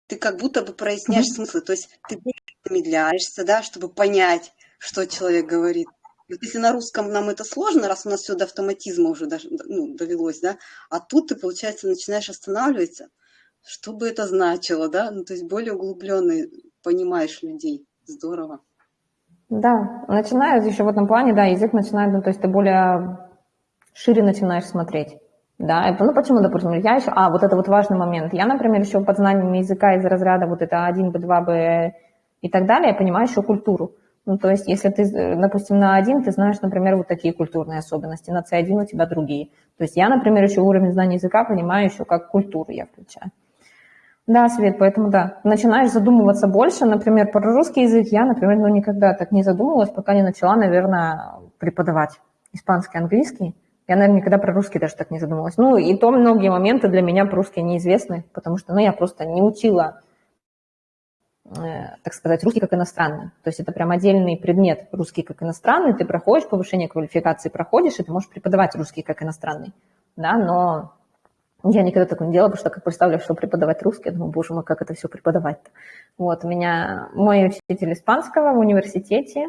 ты как будто бы проясняешь mm-hmm. смыслы, то есть ты замедляешься, да, чтобы понять, что человек говорит. Вот если на русском нам это сложно, раз у нас все до автоматизма уже даже, ну, довелось, да, а тут ты, получается, начинаешь останавливаться, что бы это значило, да, ну, то есть более углубленно понимаешь людей. Здорово. Да, начинает еще в этом плане, да, язык начинает, ну, то есть ты более шире начинаешь смотреть. Да, ну почему, допустим, я еще, а, вот это вот важный момент. Я, например, еще под знанием языка из разряда вот это 1, B2, B и так далее, я понимаю еще культуру. Ну, то есть, если ты, допустим, на один, ты знаешь, например, вот такие культурные особенности, на C1 у тебя другие. То есть я, например, еще уровень знания языка понимаю еще как культуру я включаю. Да, Свет, поэтому да, начинаешь задумываться больше, например, про русский язык я, например, ну, никогда так не задумывалась, пока не начала, наверное, преподавать испанский, английский. Я, наверное, никогда про русский даже так не задумывалась. Ну, и то многие моменты для меня по-русски неизвестны, потому что, ну, я просто не учила, э, так сказать, русский как иностранный. То есть это прям отдельный предмет русский как иностранный. Ты проходишь повышение квалификации, проходишь, и ты можешь преподавать русский как иностранный. Да, но я никогда такого не делала, потому что как представляю, что преподавать русский, я думаю, боже мой, как это все преподавать-то. Вот, у меня мой учитель испанского в университете,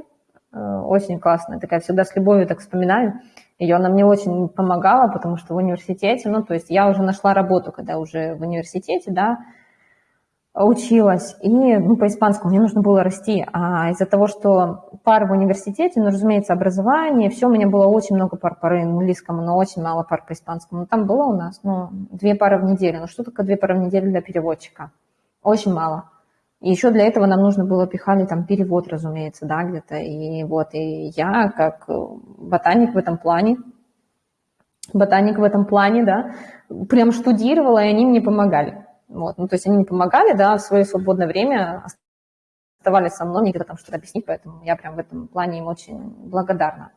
э, очень классная, такая всегда с любовью так вспоминаю, ее она мне очень помогала, потому что в университете, ну, то есть я уже нашла работу, когда уже в университете, да, училась, и, ну, по испанскому мне нужно было расти, а из-за того, что пар в университете, ну, разумеется, образование, все, у меня было очень много пар по английскому, но очень мало пар по испанскому. Ну, там было у нас, ну, две пары в неделю, ну, что такое две пары в неделю для переводчика? Очень мало. И еще для этого нам нужно было пихали там перевод, разумеется, да, где-то. И вот, и я как ботаник в этом плане, ботаник в этом плане, да, прям штудировала, и они мне помогали. Вот, ну, то есть они мне помогали, да, в свое свободное время оставались со мной, мне где-то там что-то объяснить, поэтому я прям в этом плане им очень благодарна.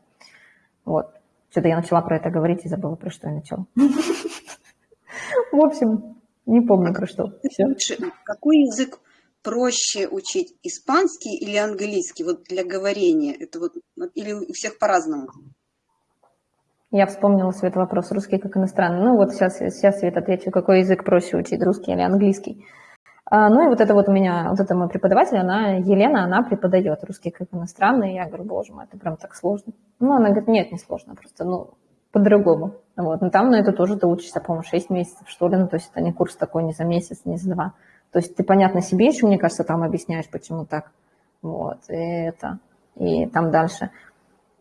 Вот. Что-то я начала про это говорить и забыла, про что я начала. В общем, не помню про что. Какой язык проще учить, испанский или английский, вот для говорения? Это вот, или у всех по-разному? Я вспомнила, Свет, вопрос, русский как иностранный. Ну вот сейчас, сейчас Свет отвечу, какой язык проще учить, русский или английский. А, ну и вот это вот у меня, вот это мой преподаватель, она, Елена, она преподает русский как иностранный. Я говорю, боже мой, это прям так сложно. Ну, она говорит, нет, не сложно, просто, ну, по-другому. Вот. Но там на это тоже ты учишься, по-моему, 6 месяцев, что ли. Ну, то есть это не курс такой не за месяц, не за два. То есть ты, понятно, себе еще, мне кажется, там объясняешь, почему так. Вот. И это. И там дальше.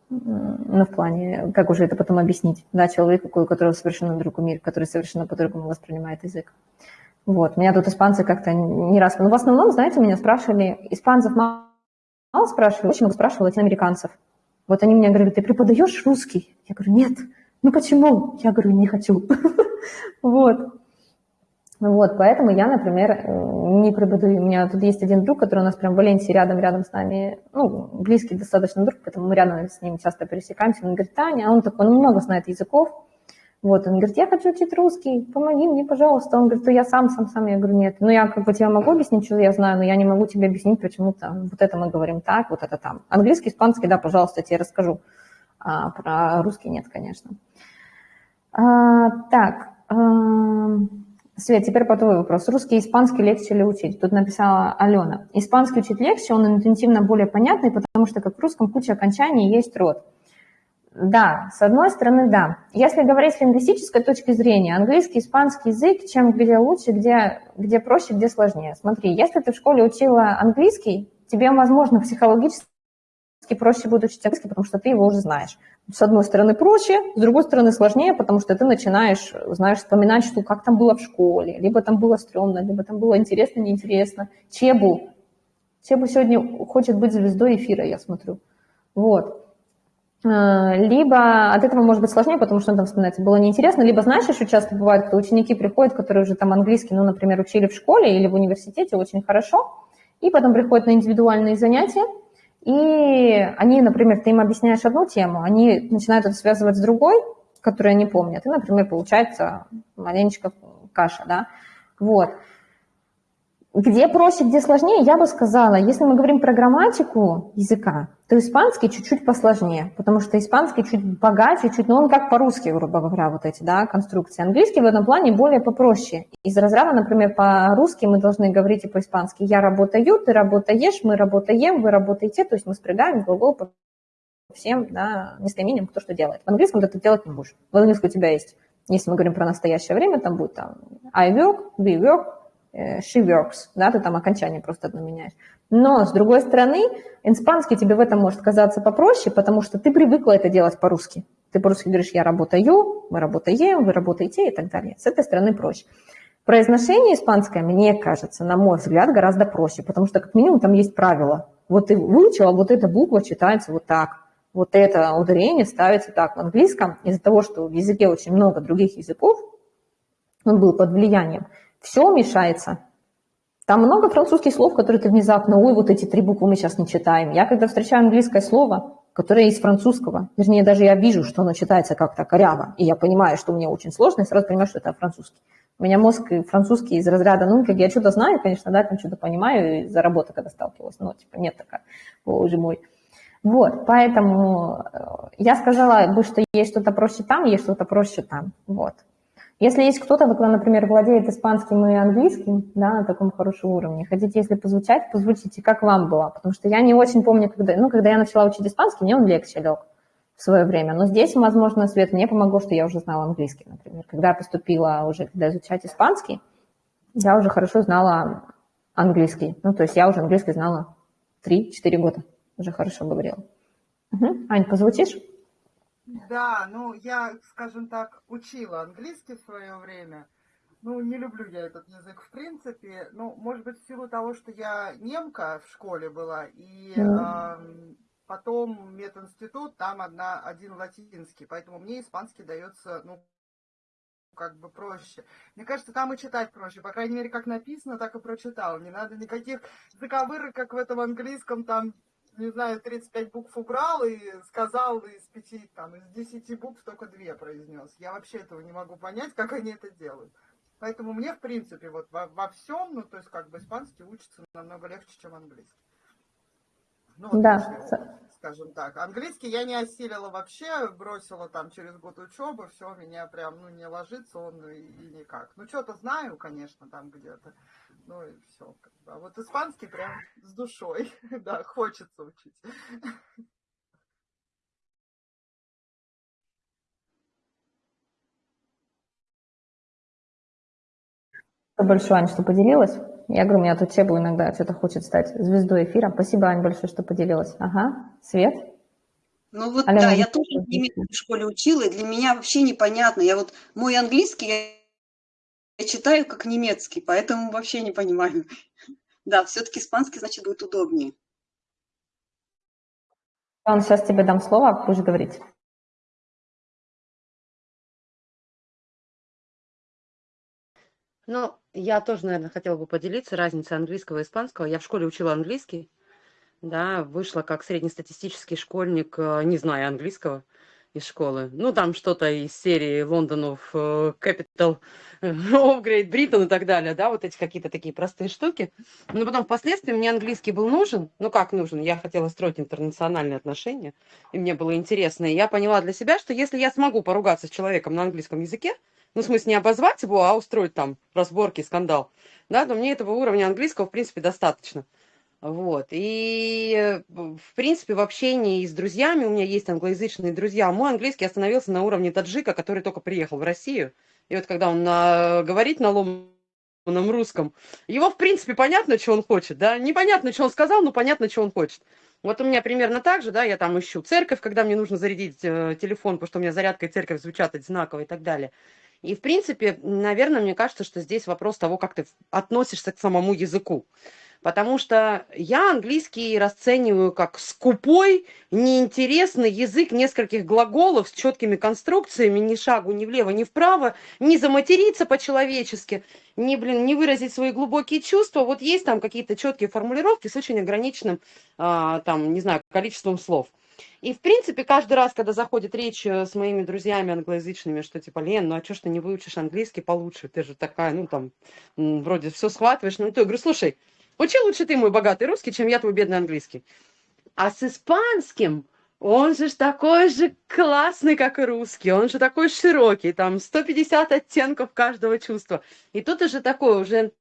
Ну, в плане, как уже это потом объяснить, да, человеку, у которого совершенно другой мир, который совершенно по-другому воспринимает язык. Вот, меня тут испанцы как-то не раз... Ну, в основном, знаете, меня спрашивали, испанцев мало спрашивали, очень много спрашивали латиноамериканцев. Вот они мне говорили, ты преподаешь русский? Я говорю, нет. Ну почему? Я говорю, не хочу. Вот. Вот, поэтому я, например, не преподаю. У меня тут есть один друг, который у нас прям в Валенсии рядом-рядом с нами, ну, близкий достаточно друг, поэтому мы рядом с ним часто пересекаемся. Он говорит, Таня, а он такой, он много знает языков. Вот, он говорит, я хочу учить русский, помоги мне, пожалуйста. Он говорит, я сам, сам, сам. Я говорю, нет. Ну, я как бы тебе могу объяснить, что я знаю, но я не могу тебе объяснить, почему там вот это мы говорим так, вот это там. Английский, испанский, да, пожалуйста, я тебе расскажу. А про русский нет, конечно. А, так, а, Свет, теперь по твой вопрос. Русский и испанский легче ли учить? Тут написала Алена. Испанский учить легче, он интуитивно более понятный, потому что как в русском куча окончаний есть род. Да, с одной стороны, да. Если говорить с лингвистической точки зрения, английский, испанский язык, чем где лучше, где, где проще, где сложнее. Смотри, если ты в школе учила английский, тебе, возможно, психологически проще будет учить английский, потому что ты его уже знаешь. С одной стороны проще, с другой стороны сложнее, потому что ты начинаешь, знаешь, вспоминать, что как там было в школе, либо там было стрёмно, либо там было интересно, неинтересно. Чебу. Чебу сегодня хочет быть звездой эфира, я смотрю. Вот. Э, либо от этого может быть сложнее, потому что там вспоминается, было неинтересно, либо, знаешь, еще часто бывает, что ученики приходят, которые уже там английский, ну, например, учили в школе или в университете очень хорошо, и потом приходят на индивидуальные занятия, и они, например, ты им объясняешь одну тему, они начинают это связывать с другой, которую они помнят, и, например, получается маленечко каша, да, вот. Где проще, где сложнее, я бы сказала, если мы говорим про грамматику языка, то испанский чуть-чуть посложнее, потому что испанский чуть богаче, чуть, ну он как по-русски, грубо говоря, вот эти, да, конструкции. Английский в этом плане более попроще. Из разряда, например, по-русски мы должны говорить и по-испански «я работаю», «ты работаешь», «мы работаем», «вы работаете», то есть мы спрягаем глагол по всем, да, местоимениям, кто что делает. В английском ты это делать не будешь. В английском у тебя есть, если мы говорим про настоящее время, там будет там I work, we work, she works, да, ты там окончание просто одно меняешь. Но, с другой стороны, испанский тебе в этом может казаться попроще, потому что ты привыкла это делать по-русски. Ты по-русски говоришь «я работаю», «мы работаем», «вы работаете» и так далее. С этой стороны проще. Произношение испанское, мне кажется, на мой взгляд, гораздо проще, потому что как минимум там есть правила. Вот ты выучила, вот эта буква читается вот так, вот это ударение ставится так. В английском из-за того, что в языке очень много других языков, он был под влиянием, все мешается. Там много французских слов, которые ты внезапно, ой, вот эти три буквы мы сейчас не читаем. Я когда встречаю английское слово, которое из французского, вернее, даже я вижу, что оно читается как-то коряво, и я понимаю, что мне очень сложно, и сразу понимаю, что это французский. У меня мозг французский из разряда, ну, как я что-то знаю, конечно, да, там что-то понимаю, из-за когда сталкивалась, но, типа, нет такая, боже мой. Вот, поэтому э, я сказала бы, что есть что-то проще там, есть что-то проще там, вот. Если есть кто-то, кто, например, владеет испанским и английским, да, на таком хорошем уровне, хотите, если позвучать, позвучите, как вам было, потому что я не очень помню, когда, ну, когда я начала учить испанский, мне он легче лег в свое время, но здесь, возможно, Свет, мне помогло, что я уже знала английский, например. Когда я поступила уже, когда изучать испанский, я уже хорошо знала английский, ну, то есть я уже английский знала 3-4 года, уже хорошо говорила. Угу. Ань, позвучишь? Да, ну я, скажем так, учила английский в свое время. Ну, не люблю я этот язык в принципе. Ну, может быть, в силу того, что я немка в школе была, и э, потом мединститут, там одна, один латинский, поэтому мне испанский дается, ну, как бы проще. Мне кажется, там и читать проще. По крайней мере, как написано, так и прочитал. Не надо никаких заковырок, как в этом английском, там, не знаю, 35 букв убрал и сказал из пяти, там, из десяти букв только две произнес. Я вообще этого не могу понять, как они это делают. Поэтому мне, в принципе, вот во, во всем, ну, то есть, как бы испанский учится намного легче, чем английский. Ну, вот да. Скажем так. Английский я не осилила вообще, бросила там через год учебы, все, меня прям, ну, не ложится он и, и никак. Ну, что-то знаю, конечно, там где-то, ну, и все. А вот испанский прям с душой, да, хочется учить. большое, Аня, что поделилась. Я говорю, у меня тут Себу иногда что-то хочет стать звездой эфира. Спасибо, Аня, большое, что поделилась. Ага, Свет? Ну вот Алена, да, я тоже немецкий в школе учила, и для меня вообще непонятно. Я вот мой английский я, я читаю как немецкий, поэтому вообще не понимаю. Да, все-таки испанский, значит, будет удобнее. Он сейчас тебе дам слово, будешь говорить. Ну, я тоже, наверное, хотела бы поделиться разницей английского и испанского. Я в школе учила английский, да, вышла как среднестатистический школьник, э, не зная английского из школы. Ну, там что-то из серии Лондонов, э, Capital of Great Britain и так далее, да, вот эти какие-то такие простые штуки. Но потом впоследствии мне английский был нужен. Ну, как нужен? Я хотела строить интернациональные отношения, и мне было интересно. И я поняла для себя, что если я смогу поругаться с человеком на английском языке, ну, в смысле, не обозвать его, а устроить там разборки, скандал, да, то мне этого уровня английского, в принципе, достаточно. Вот. И, в принципе, в общении с друзьями, у меня есть англоязычные друзья, мой английский остановился на уровне таджика, который только приехал в Россию. И вот когда он на, говорит на ломаном русском, его, в принципе, понятно, что он хочет, да, непонятно, что он сказал, но понятно, что он хочет. Вот у меня примерно так же, да, я там ищу церковь, когда мне нужно зарядить э, телефон, потому что у меня зарядка и церковь звучат одинаково и так далее. И, в принципе, наверное, мне кажется, что здесь вопрос того, как ты относишься к самому языку. Потому что я английский расцениваю как скупой, неинтересный язык нескольких глаголов с четкими конструкциями, ни шагу ни влево, ни вправо, не заматериться по-человечески, не, блин, не выразить свои глубокие чувства. Вот есть там какие-то четкие формулировки с очень ограниченным, а, там, не знаю, количеством слов. И, в принципе, каждый раз, когда заходит речь э, с моими друзьями англоязычными, что типа, Лен, ну а что ж ты не выучишь английский получше? Ты же такая, ну там, вроде все схватываешь. Ну, то я говорю, слушай, учи лучше ты мой богатый русский, чем я твой бедный английский. А с испанским он же такой же классный, как и русский, он же такой широкий, там 150 оттенков каждого чувства. И тут уже такое, уже,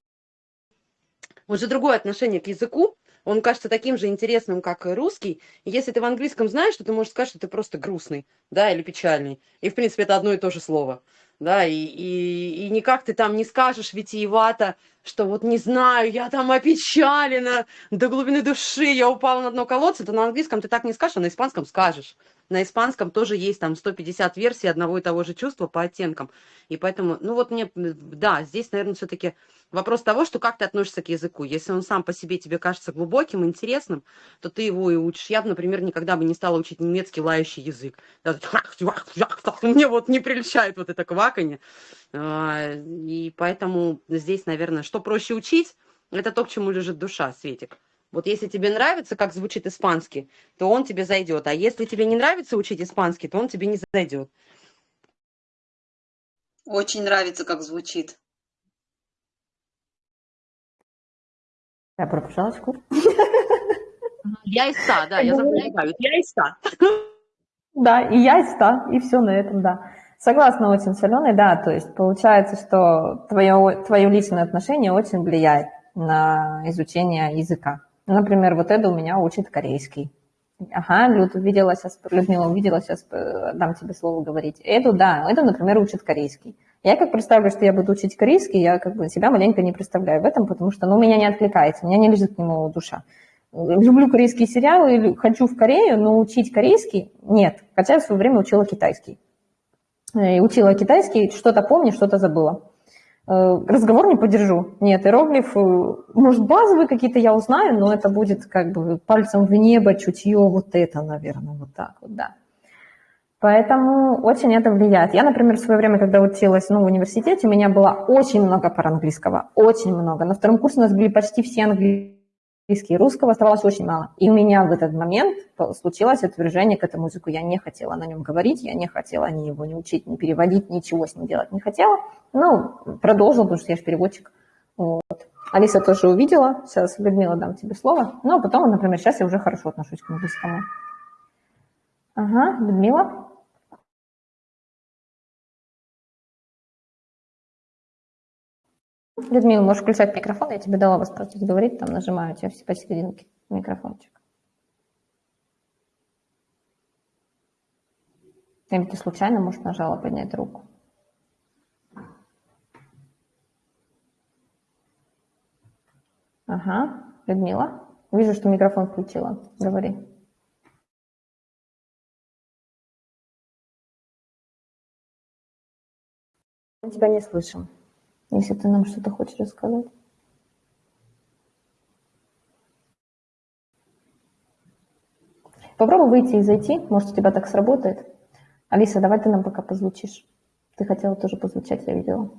уже другое отношение к языку, он кажется таким же интересным, как и русский. Если ты в английском знаешь, то ты можешь сказать, что ты просто грустный, да, или печальный. И, в принципе, это одно и то же слово. Да, и, и, и никак ты там не скажешь витиевато, что вот не знаю, я там опечалена до глубины души, я упала на дно колодца, то на английском ты так не скажешь, а на испанском скажешь. На испанском тоже есть там 150 версий одного и того же чувства по оттенкам. И поэтому, ну вот мне, да, здесь, наверное, все-таки вопрос того, что как ты относишься к языку. Если он сам по себе тебе кажется глубоким, интересным, то ты его и учишь. Я, например, никогда бы не стала учить немецкий лающий язык. Мне вот не прельщает вот это кваканье. А, и поэтому здесь, наверное, что проще учить, это то, к чему лежит душа, Светик. Вот если тебе нравится, как звучит испанский, то он тебе зайдет. А если тебе не нравится учить испанский, то он тебе не зайдет. Очень нравится, как звучит. Я пропушала Я из ста, да, я запоминаю. Я из ста. Да, и я из ста, и все на этом, да. Согласна очень с Аленой, да, то есть получается, что твое, твое личное отношение очень влияет на изучение языка. Например, вот это у меня учит корейский. Ага, Люд, увидела сейчас, Людмила увидела, сейчас дам тебе слово говорить. Эту, да, это, например, учит корейский. Я как представлю, что я буду учить корейский, я как бы себя маленько не представляю в этом, потому что, ну, меня не откликается, меня не лежит к нему душа. Люблю корейские сериалы, хочу в Корею, но учить корейский нет. Хотя я в свое время учила китайский. Э, и учила китайский, что-то помню, что-то забыла. Э, разговор не поддержу. Нет, иероглиф, э, может, базовые какие-то я узнаю, но это будет как бы пальцем в небо, чутье, вот это, наверное, вот так вот, да. Поэтому очень это влияет. Я, например, в свое время, когда училась ну, в университете, у меня было очень много пар английского, очень много. На втором курсе у нас были почти все английские, русского оставалось очень мало. И у меня в этот момент случилось отвержение к этому языку. Я не хотела на нем говорить, я не хотела ни его не учить, ни переводить, ничего с ним делать не хотела. Ну, продолжила, потому что я же переводчик. Вот. Алиса тоже увидела. Сейчас, Людмила, дам тебе слово. Ну, а потом, например, сейчас я уже хорошо отношусь к английскому. Ага, Людмила. Людмила, можешь включать микрофон, я тебе дала возможность говорить, там нажимаю у тебя все посерединке микрофончик. Или ты случайно, может, нажала поднять руку? Ага, Людмила, вижу, что микрофон включила. Говори. Мы тебя не слышим если ты нам что-то хочешь рассказать. Попробуй выйти и зайти, может, у тебя так сработает. Алиса, давай ты нам пока позвучишь. Ты хотела тоже позвучать, я видела.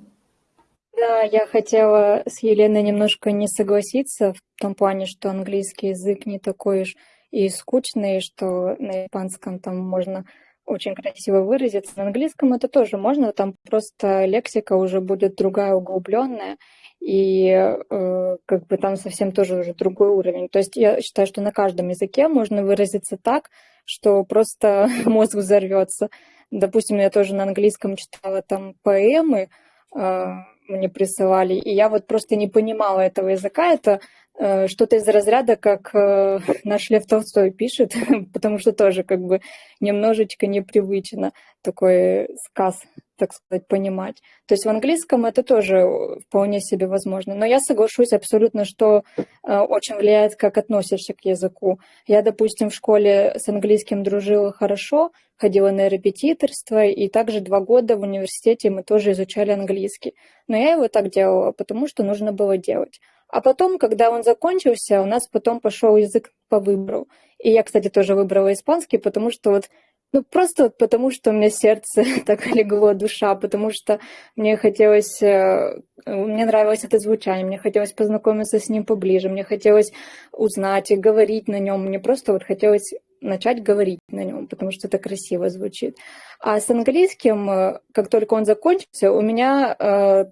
Да, я хотела с Еленой немножко не согласиться в том плане, что английский язык не такой уж и скучный, что на испанском там можно очень красиво выразиться. На английском это тоже можно, там просто лексика уже будет другая, углубленная, и э, как бы там совсем тоже уже другой уровень. То есть я считаю, что на каждом языке можно выразиться так, что просто мозг взорвется. Допустим, я тоже на английском читала там поэмы, э, мне присылали, и я вот просто не понимала этого языка. Это что-то из разряда, как э, наш Лев Толстой пишет, потому что тоже как бы немножечко непривычно такой сказ, так сказать, понимать. То есть в английском это тоже вполне себе возможно. Но я соглашусь абсолютно, что э, очень влияет, как относишься к языку. Я, допустим, в школе с английским дружила хорошо, ходила на репетиторство, и также два года в университете мы тоже изучали английский. Но я его так делала, потому что нужно было делать. А потом, когда он закончился, у нас потом пошел язык по выбору. И я, кстати, тоже выбрала испанский, потому что вот ну, просто вот потому, что у меня сердце так легло, душа, потому что мне хотелось, э, мне нравилось это звучание, мне хотелось познакомиться с ним поближе, мне хотелось узнать и говорить на нем, мне просто вот хотелось начать говорить на нем, потому что это красиво звучит. А с английским, э, как только он закончился, у меня э,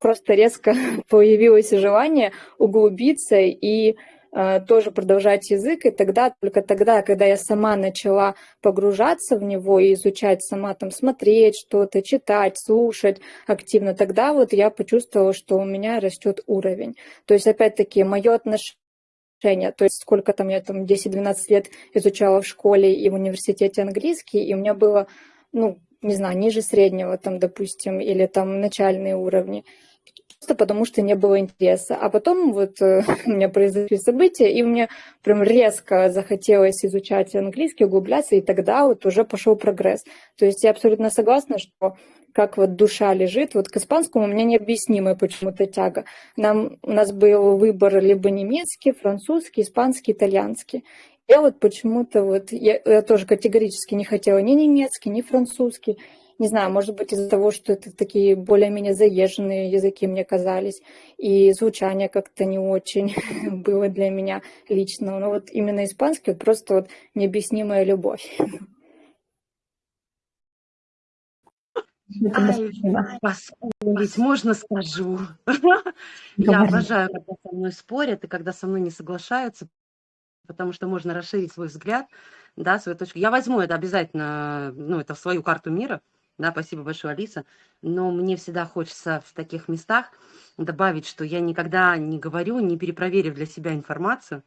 просто резко появилось желание углубиться и э, тоже продолжать язык, и тогда, только тогда, когда я сама начала погружаться в него и изучать сама, там, смотреть что-то, читать, слушать активно, тогда вот я почувствовала, что у меня растет уровень. То есть, опять-таки, мое отношение то есть сколько там я там 10-12 лет изучала в школе и в университете английский, и у меня было, ну, не знаю, ниже среднего там, допустим, или там начальные уровни просто потому что не было интереса. А потом вот э, у меня произошли события, и мне прям резко захотелось изучать английский, углубляться, и тогда вот уже пошел прогресс. То есть я абсолютно согласна, что как вот душа лежит. Вот к испанскому у меня необъяснимая почему-то тяга. Нам, у нас был выбор либо немецкий, французский, испанский, итальянский. Я вот почему-то вот, я, я тоже категорически не хотела ни немецкий, ни французский. Не знаю, может быть, из-за того, что это такие более-менее заезженные языки мне казались, и звучание как-то не очень было для меня лично. Но вот именно испанский вот просто вот необъяснимая любовь. Ай, можно скажу. Я обожаю, когда со мной спорят и когда со мной не соглашаются, потому что можно расширить свой взгляд, да, свою точку. Я возьму это обязательно, ну, это в свою карту мира, да, спасибо большое, Алиса. Но мне всегда хочется в таких местах добавить, что я никогда не говорю, не перепроверив для себя информацию.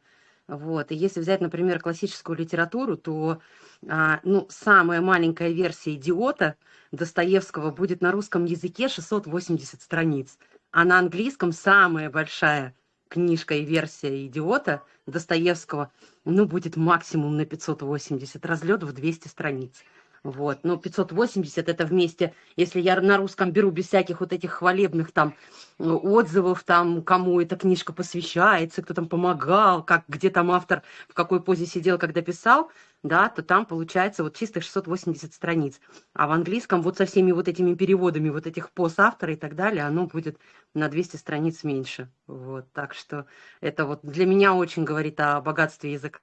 Вот. И если взять, например, классическую литературу, то а, ну, самая маленькая версия «Идиота» Достоевского будет на русском языке 680 страниц, а на английском самая большая книжка и версия «Идиота» Достоевского ну, будет максимум на 580, разлет в 200 страниц. Вот, ну, 580 это вместе, если я на русском беру без всяких вот этих хвалебных там э, отзывов, там, кому эта книжка посвящается, кто там помогал, как, где там автор, в какой позе сидел, когда писал, да, то там получается вот чистых 680 страниц. А в английском вот со всеми вот этими переводами вот этих пост автора и так далее, оно будет на 200 страниц меньше. Вот, так что это вот для меня очень говорит о богатстве языка.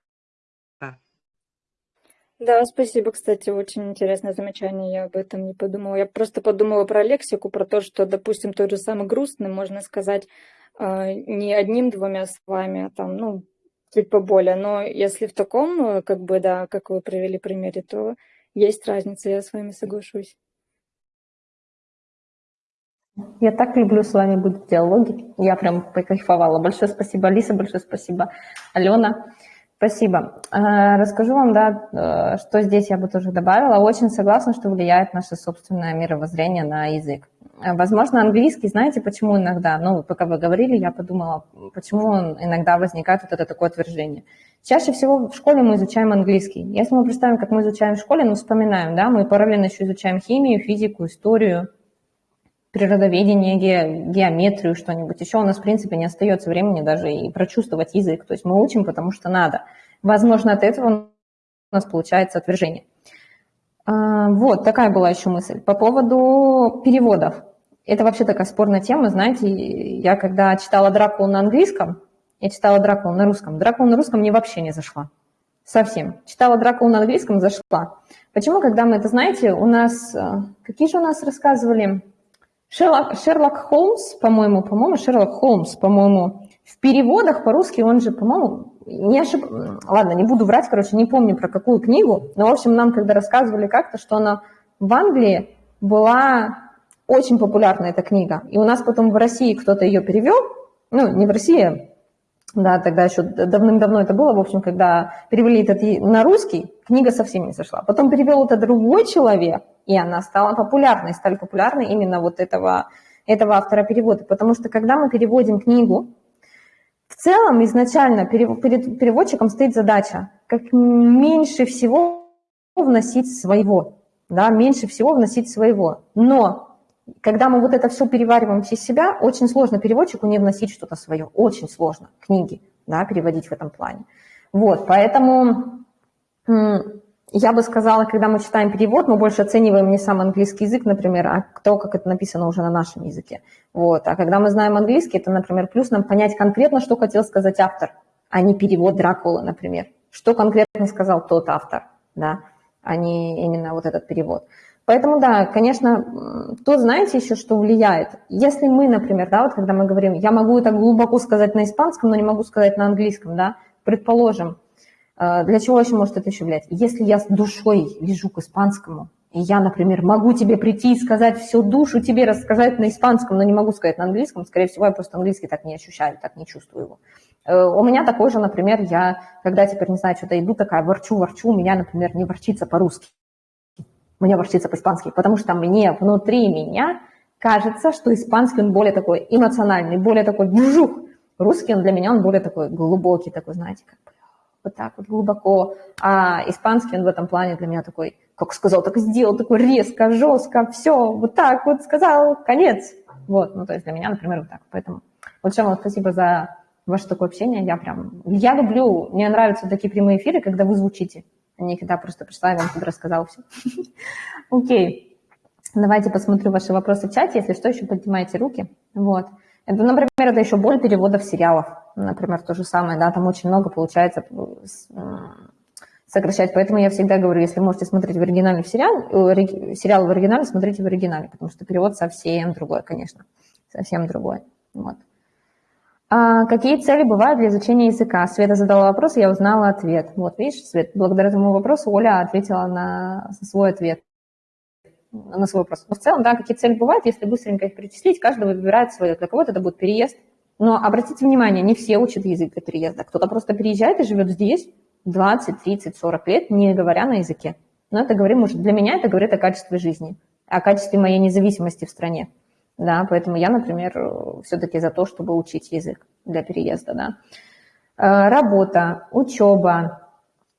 Да, спасибо, кстати, очень интересное замечание, я об этом не подумала. Я просто подумала про лексику, про то, что, допустим, тот же самый грустный можно сказать э, не одним-двумя словами, а там, ну, чуть поболее. Но если в таком, э, как бы, да, как вы привели примере, то есть разница, я с вами соглашусь. Я так люблю с вами быть в диалоге. Я прям покайфовала. Большое спасибо, Алиса, большое спасибо, Алена. Спасибо. Э, расскажу вам, да, э, что здесь я бы тоже добавила. Очень согласна, что влияет наше собственное мировоззрение на язык. Э, возможно, английский, знаете, почему иногда, ну, пока вы говорили, я подумала, почему иногда возникает вот это такое отвержение. Чаще всего в школе мы изучаем английский. Если мы представим, как мы изучаем в школе, ну, вспоминаем, да, мы параллельно еще изучаем химию, физику, историю, природоведение, ге, геометрию, что-нибудь еще, у нас, в принципе, не остается времени даже и прочувствовать язык. То есть мы учим, потому что надо. Возможно, от этого у нас получается отвержение. А, вот, такая была еще мысль. По поводу переводов. Это вообще такая спорная тема. Знаете, я когда читала Дракулу на английском, я читала Дракулу на русском. Дракула на русском мне вообще не зашла. Совсем. Читала Дракулу на английском, зашла. Почему, когда мы это, знаете, у нас... Э, какие же у нас рассказывали Шерлок, Шерлок Холмс, по-моему, по-моему, Шерлок Холмс, по-моему, в переводах по-русски он же, по-моему, не ошиб... Ладно, не буду врать, короче, не помню про какую книгу, но, в общем, нам когда рассказывали как-то, что она в Англии была очень популярна, эта книга. И у нас потом в России кто-то ее перевел, ну, не в России, да, тогда еще давным-давно это было, в общем, когда перевели это на русский, книга совсем не зашла. Потом перевел это другой человек, и она стала популярной, стали популярны именно вот этого, этого автора перевода. Потому что когда мы переводим книгу, в целом изначально перед переводчиком стоит задача как меньше всего вносить своего, да, меньше всего вносить своего. Но когда мы вот это все перевариваем через себя, очень сложно переводчику не вносить что-то свое, очень сложно книги, да, переводить в этом плане. Вот, поэтому я бы сказала, когда мы читаем перевод, мы больше оцениваем не сам английский язык, например, а то, как это написано уже на нашем языке. Вот. А когда мы знаем английский, это, например, плюс нам понять конкретно, что хотел сказать автор, а не перевод Дракулы, например. Что конкретно сказал тот автор, да, а не именно вот этот перевод. Поэтому, да, конечно, то знаете еще, что влияет. Если мы, например, да, вот когда мы говорим, я могу это глубоко сказать на испанском, но не могу сказать на английском, да, предположим, а, для чего еще может это еще влиять? Если я с душой лежу к испанскому, и я, например, могу тебе прийти и сказать всю душу тебе рассказать на испанском, но не могу сказать на английском, скорее всего, я просто английский так не ощущаю, так не чувствую его. Э, у меня такой же, например, я, когда теперь, не знаю, что-то иду такая, ворчу, ворчу, у меня, например, не ворчится по-русски. Меня ворчится по-испански, потому что мне внутри меня кажется, что испанский он более такой эмоциональный, более такой вжух. Русский он для меня, он более такой глубокий, такой, знаете, как бы вот так вот глубоко. А испанский он в этом плане для меня такой, как сказал, так и сделал, такой резко, жестко, все, вот так вот сказал, конец. Вот, ну то есть для меня, например, вот так. Поэтому большое вам спасибо за ваше такое общение. Я прям, я люблю, мне нравятся такие прямые эфиры, когда вы звучите, а когда просто пришла и вам тут рассказала все. Окей. Давайте посмотрю ваши вопросы в чате. Если что, еще поднимайте руки. Вот. Это, например, это еще боль переводов сериалов. Например, то же самое, да, там очень много получается сокращать. Поэтому я всегда говорю, если можете смотреть в оригинале сериал, э, сериал в оригинале, смотрите в оригинале, потому что перевод совсем другой, конечно, совсем другой. Вот. А какие цели бывают для изучения языка? Света задала вопрос, я узнала ответ. Вот, видишь, Свет, благодаря этому вопросу Оля ответила на свой ответ на свой вопрос. Но в целом, да, какие цели бывают, если быстренько их перечислить, каждый выбирает свое. Для кого-то это будет переезд. Но обратите внимание, не все учат язык для переезда. Кто-то просто приезжает и живет здесь 20, 30, 40 лет, не говоря на языке. Но это говорит, может, для меня это говорит о качестве жизни, о качестве моей независимости в стране. Да, поэтому я, например, все-таки за то, чтобы учить язык для переезда. Да. Э, работа, учеба,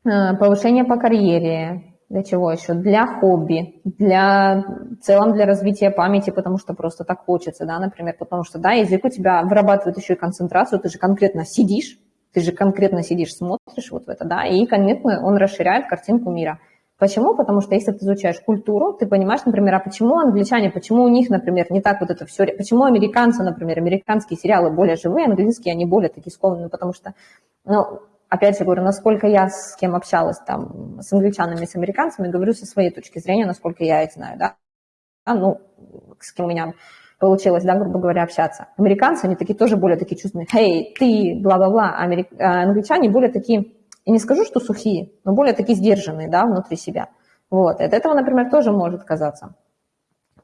э, повышение по карьере, Для чего еще? Для хобби, для в целом для развития памяти, потому что просто так хочется, да, например, потому что, да, язык у тебя вырабатывает еще и концентрацию, ты же конкретно сидишь, ты же конкретно сидишь, смотришь вот в это, да, и конкретно он расширяет картинку мира. Почему? Потому что если ты изучаешь культуру, ты понимаешь, например, а почему англичане, почему у них, например, не так вот это все, почему американцы, например, американские сериалы более живые, английские, они более такие скованные, потому что, ну, опять же говорю, насколько я с кем общалась там, с англичанами, с американцами, говорю со своей точки зрения, насколько я их знаю, да, а, ну, с кем у меня получилось, да, грубо говоря, общаться. Американцы, они такие тоже более такие чувственные, эй, ты, бла-бла-бла, а а англичане более такие, не скажу, что сухие, но более такие сдержанные, да, внутри себя. Вот, и от этого, например, тоже может казаться.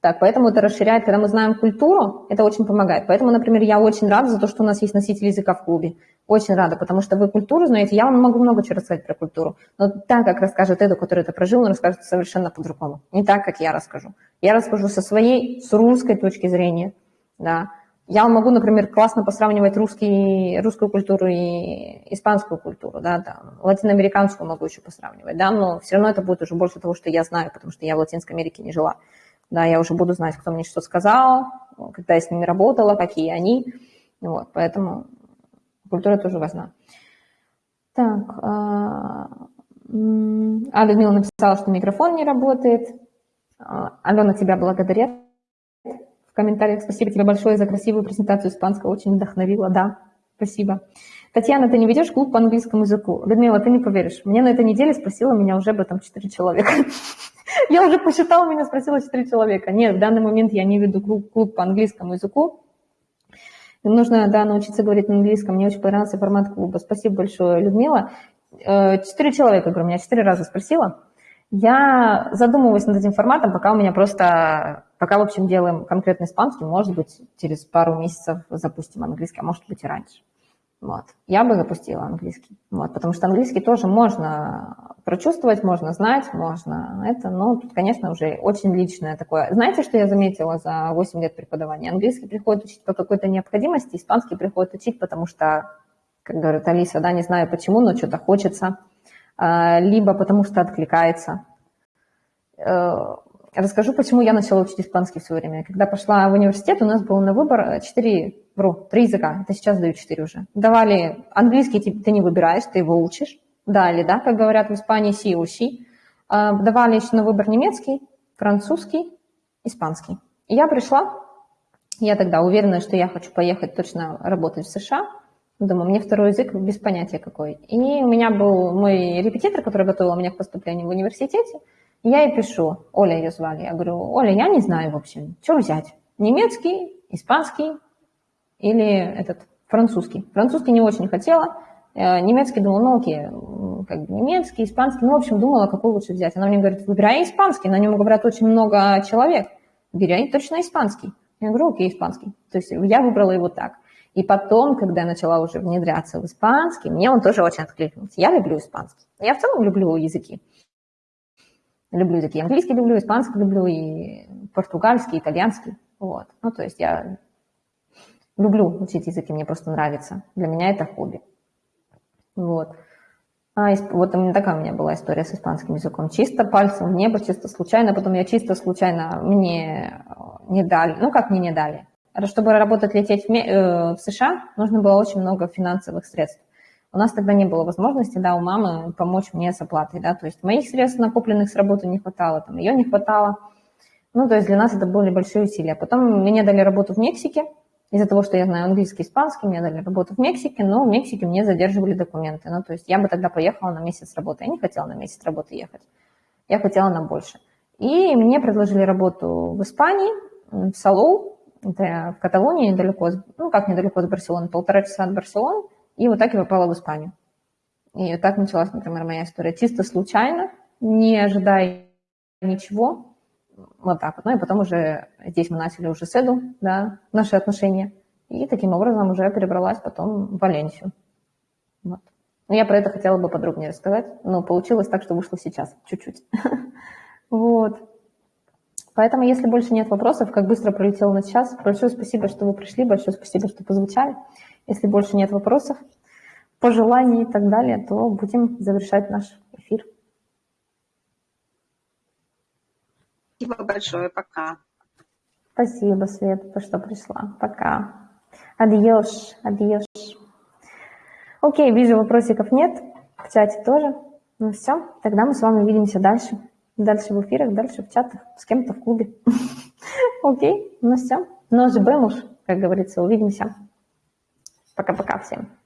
Так, поэтому это расширяет, когда мы знаем культуру, это очень помогает. Поэтому, например, я очень рада за то, что у нас есть носитель языка в клубе. Очень рада, потому что вы культуру знаете, я вам могу много чего рассказать про культуру. Но так, как расскажет Эду, который это прожил, он расскажет совершенно по-другому. Не так, как я расскажу. Я расскажу со своей, с русской точки зрения. Да. Я могу, например, классно посравнивать русский, русскую культуру и испанскую культуру, да, там, латиноамериканскую могу еще посравнивать, да, но все равно это будет уже больше того, что я знаю, потому что я в Латинской Америке не жила. Да, я уже буду знать, кто мне что сказал, когда я с ними работала, какие они. Вот, поэтому культура тоже важна. Так, а, а Людмила написала, что микрофон не работает. А, Алена тебя благодарит. Комментариях спасибо тебе большое за красивую презентацию испанского, очень вдохновила, да, спасибо. Татьяна, ты не ведешь клуб по английскому языку? Людмила, ты не поверишь, мне на этой неделе спросила меня уже об этом 4 человека. Я уже посчитала, меня спросила 4 человека. Нет, в данный момент я не веду клуб, по английскому языку. Нужно, да, научиться говорить на английском. Мне очень понравился формат клуба. Спасибо большое, Людмила. Э, четыре человека, говорю, меня четыре раза спросила. Я задумываюсь над этим форматом, пока у меня просто, пока, в общем, делаем конкретный испанский, может быть, через пару месяцев запустим английский, а может быть и раньше. Вот. Я бы запустила английский. Вот, потому что английский тоже можно прочувствовать, можно знать, можно это, но тут, конечно, уже очень личное такое. Знаете, что я заметила за 8 лет преподавания? Английский приходит учить по какой-то необходимости, испанский приходит учить, потому что, как говорит Алиса, да, не знаю почему, но что-то хочется, а, либо потому что откликается. Э, расскажу, почему я начала учить испанский в свое время. Когда пошла в университет, у нас был на выбор 4 вру, три языка, это сейчас дают четыре уже. Давали английский, ты не выбираешь, ты его учишь. Дали, да, как говорят в Испании, си уси. Давали еще на выбор немецкий, французский, испанский. И я пришла, я тогда уверена, что я хочу поехать точно работать в США. Думаю, мне второй язык без понятия какой. И у меня был мой репетитор, который готовил меня к поступлению в университете. И я ей пишу, Оля ее звали. Я говорю, Оля, я не знаю, в общем, что взять? Немецкий, испанский, или этот французский. Французский не очень хотела, э, немецкий думала, ну окей, как бы немецкий, испанский, ну, в общем, думала, какой лучше взять. Она мне говорит, выбирай испанский, на нем говорят очень много человек, выбирай точно испанский. Я говорю, окей, испанский. То есть я выбрала его так. И потом, когда я начала уже внедряться в испанский, мне он тоже очень откликнулся. Я люблю испанский. Я в целом люблю языки. Люблю языки. Английский люблю, испанский люблю, и португальский, итальянский. Вот. Ну, то есть я Люблю учить языки, мне просто нравится. Для меня это хобби. Вот. А, вот такая у меня была история с испанским языком. Чисто пальцем в небо, чисто случайно. Потом я чисто случайно мне э, не дали. Ну, как мне не дали? Чтобы работать, лететь э, в США, нужно было очень много финансовых средств. У нас тогда не было возможности, да, у мамы помочь мне с оплатой, да, то есть моих средств, накопленных с работы, не хватало, там, ее не хватало. Ну, то есть для нас это были большие усилия. Потом мне дали работу в Мексике, из-за того, что я знаю английский испанский, мне дали работу в Мексике, но в Мексике мне задерживали документы. Ну, то есть я бы тогда поехала на месяц работы. Я не хотела на месяц работы ехать. Я хотела на больше. И мне предложили работу в Испании, в Салоу, это в Каталонии, недалеко, ну, как недалеко от Барселоны, полтора часа от Барселоны. И вот так я попала в Испанию. И так началась, например, моя история. Чисто случайно, не ожидая ничего, вот так вот. Ну и потом уже здесь мы начали уже с Эду, да, наши отношения. И таким образом уже перебралась потом в Валенсию. Вот. Ну, я про это хотела бы подробнее рассказать, но получилось так, что вышло сейчас, чуть-чуть. Вот. Поэтому, если больше нет вопросов, как быстро пролетел на час, большое спасибо, что вы пришли, большое спасибо, что позвучали. Если больше нет вопросов, пожеланий и так далее, то будем завершать наш эфир. Спасибо большое. Пока. Спасибо, Свет, что пришла. Пока. Адьош, адьош. Окей, вижу, вопросиков нет. В чате тоже. Ну все, тогда мы с вами увидимся дальше. Дальше в эфирах, дальше в чатах, с кем-то в клубе. Окей, ну все. Нож бэмуш, как говорится, увидимся. Пока-пока всем.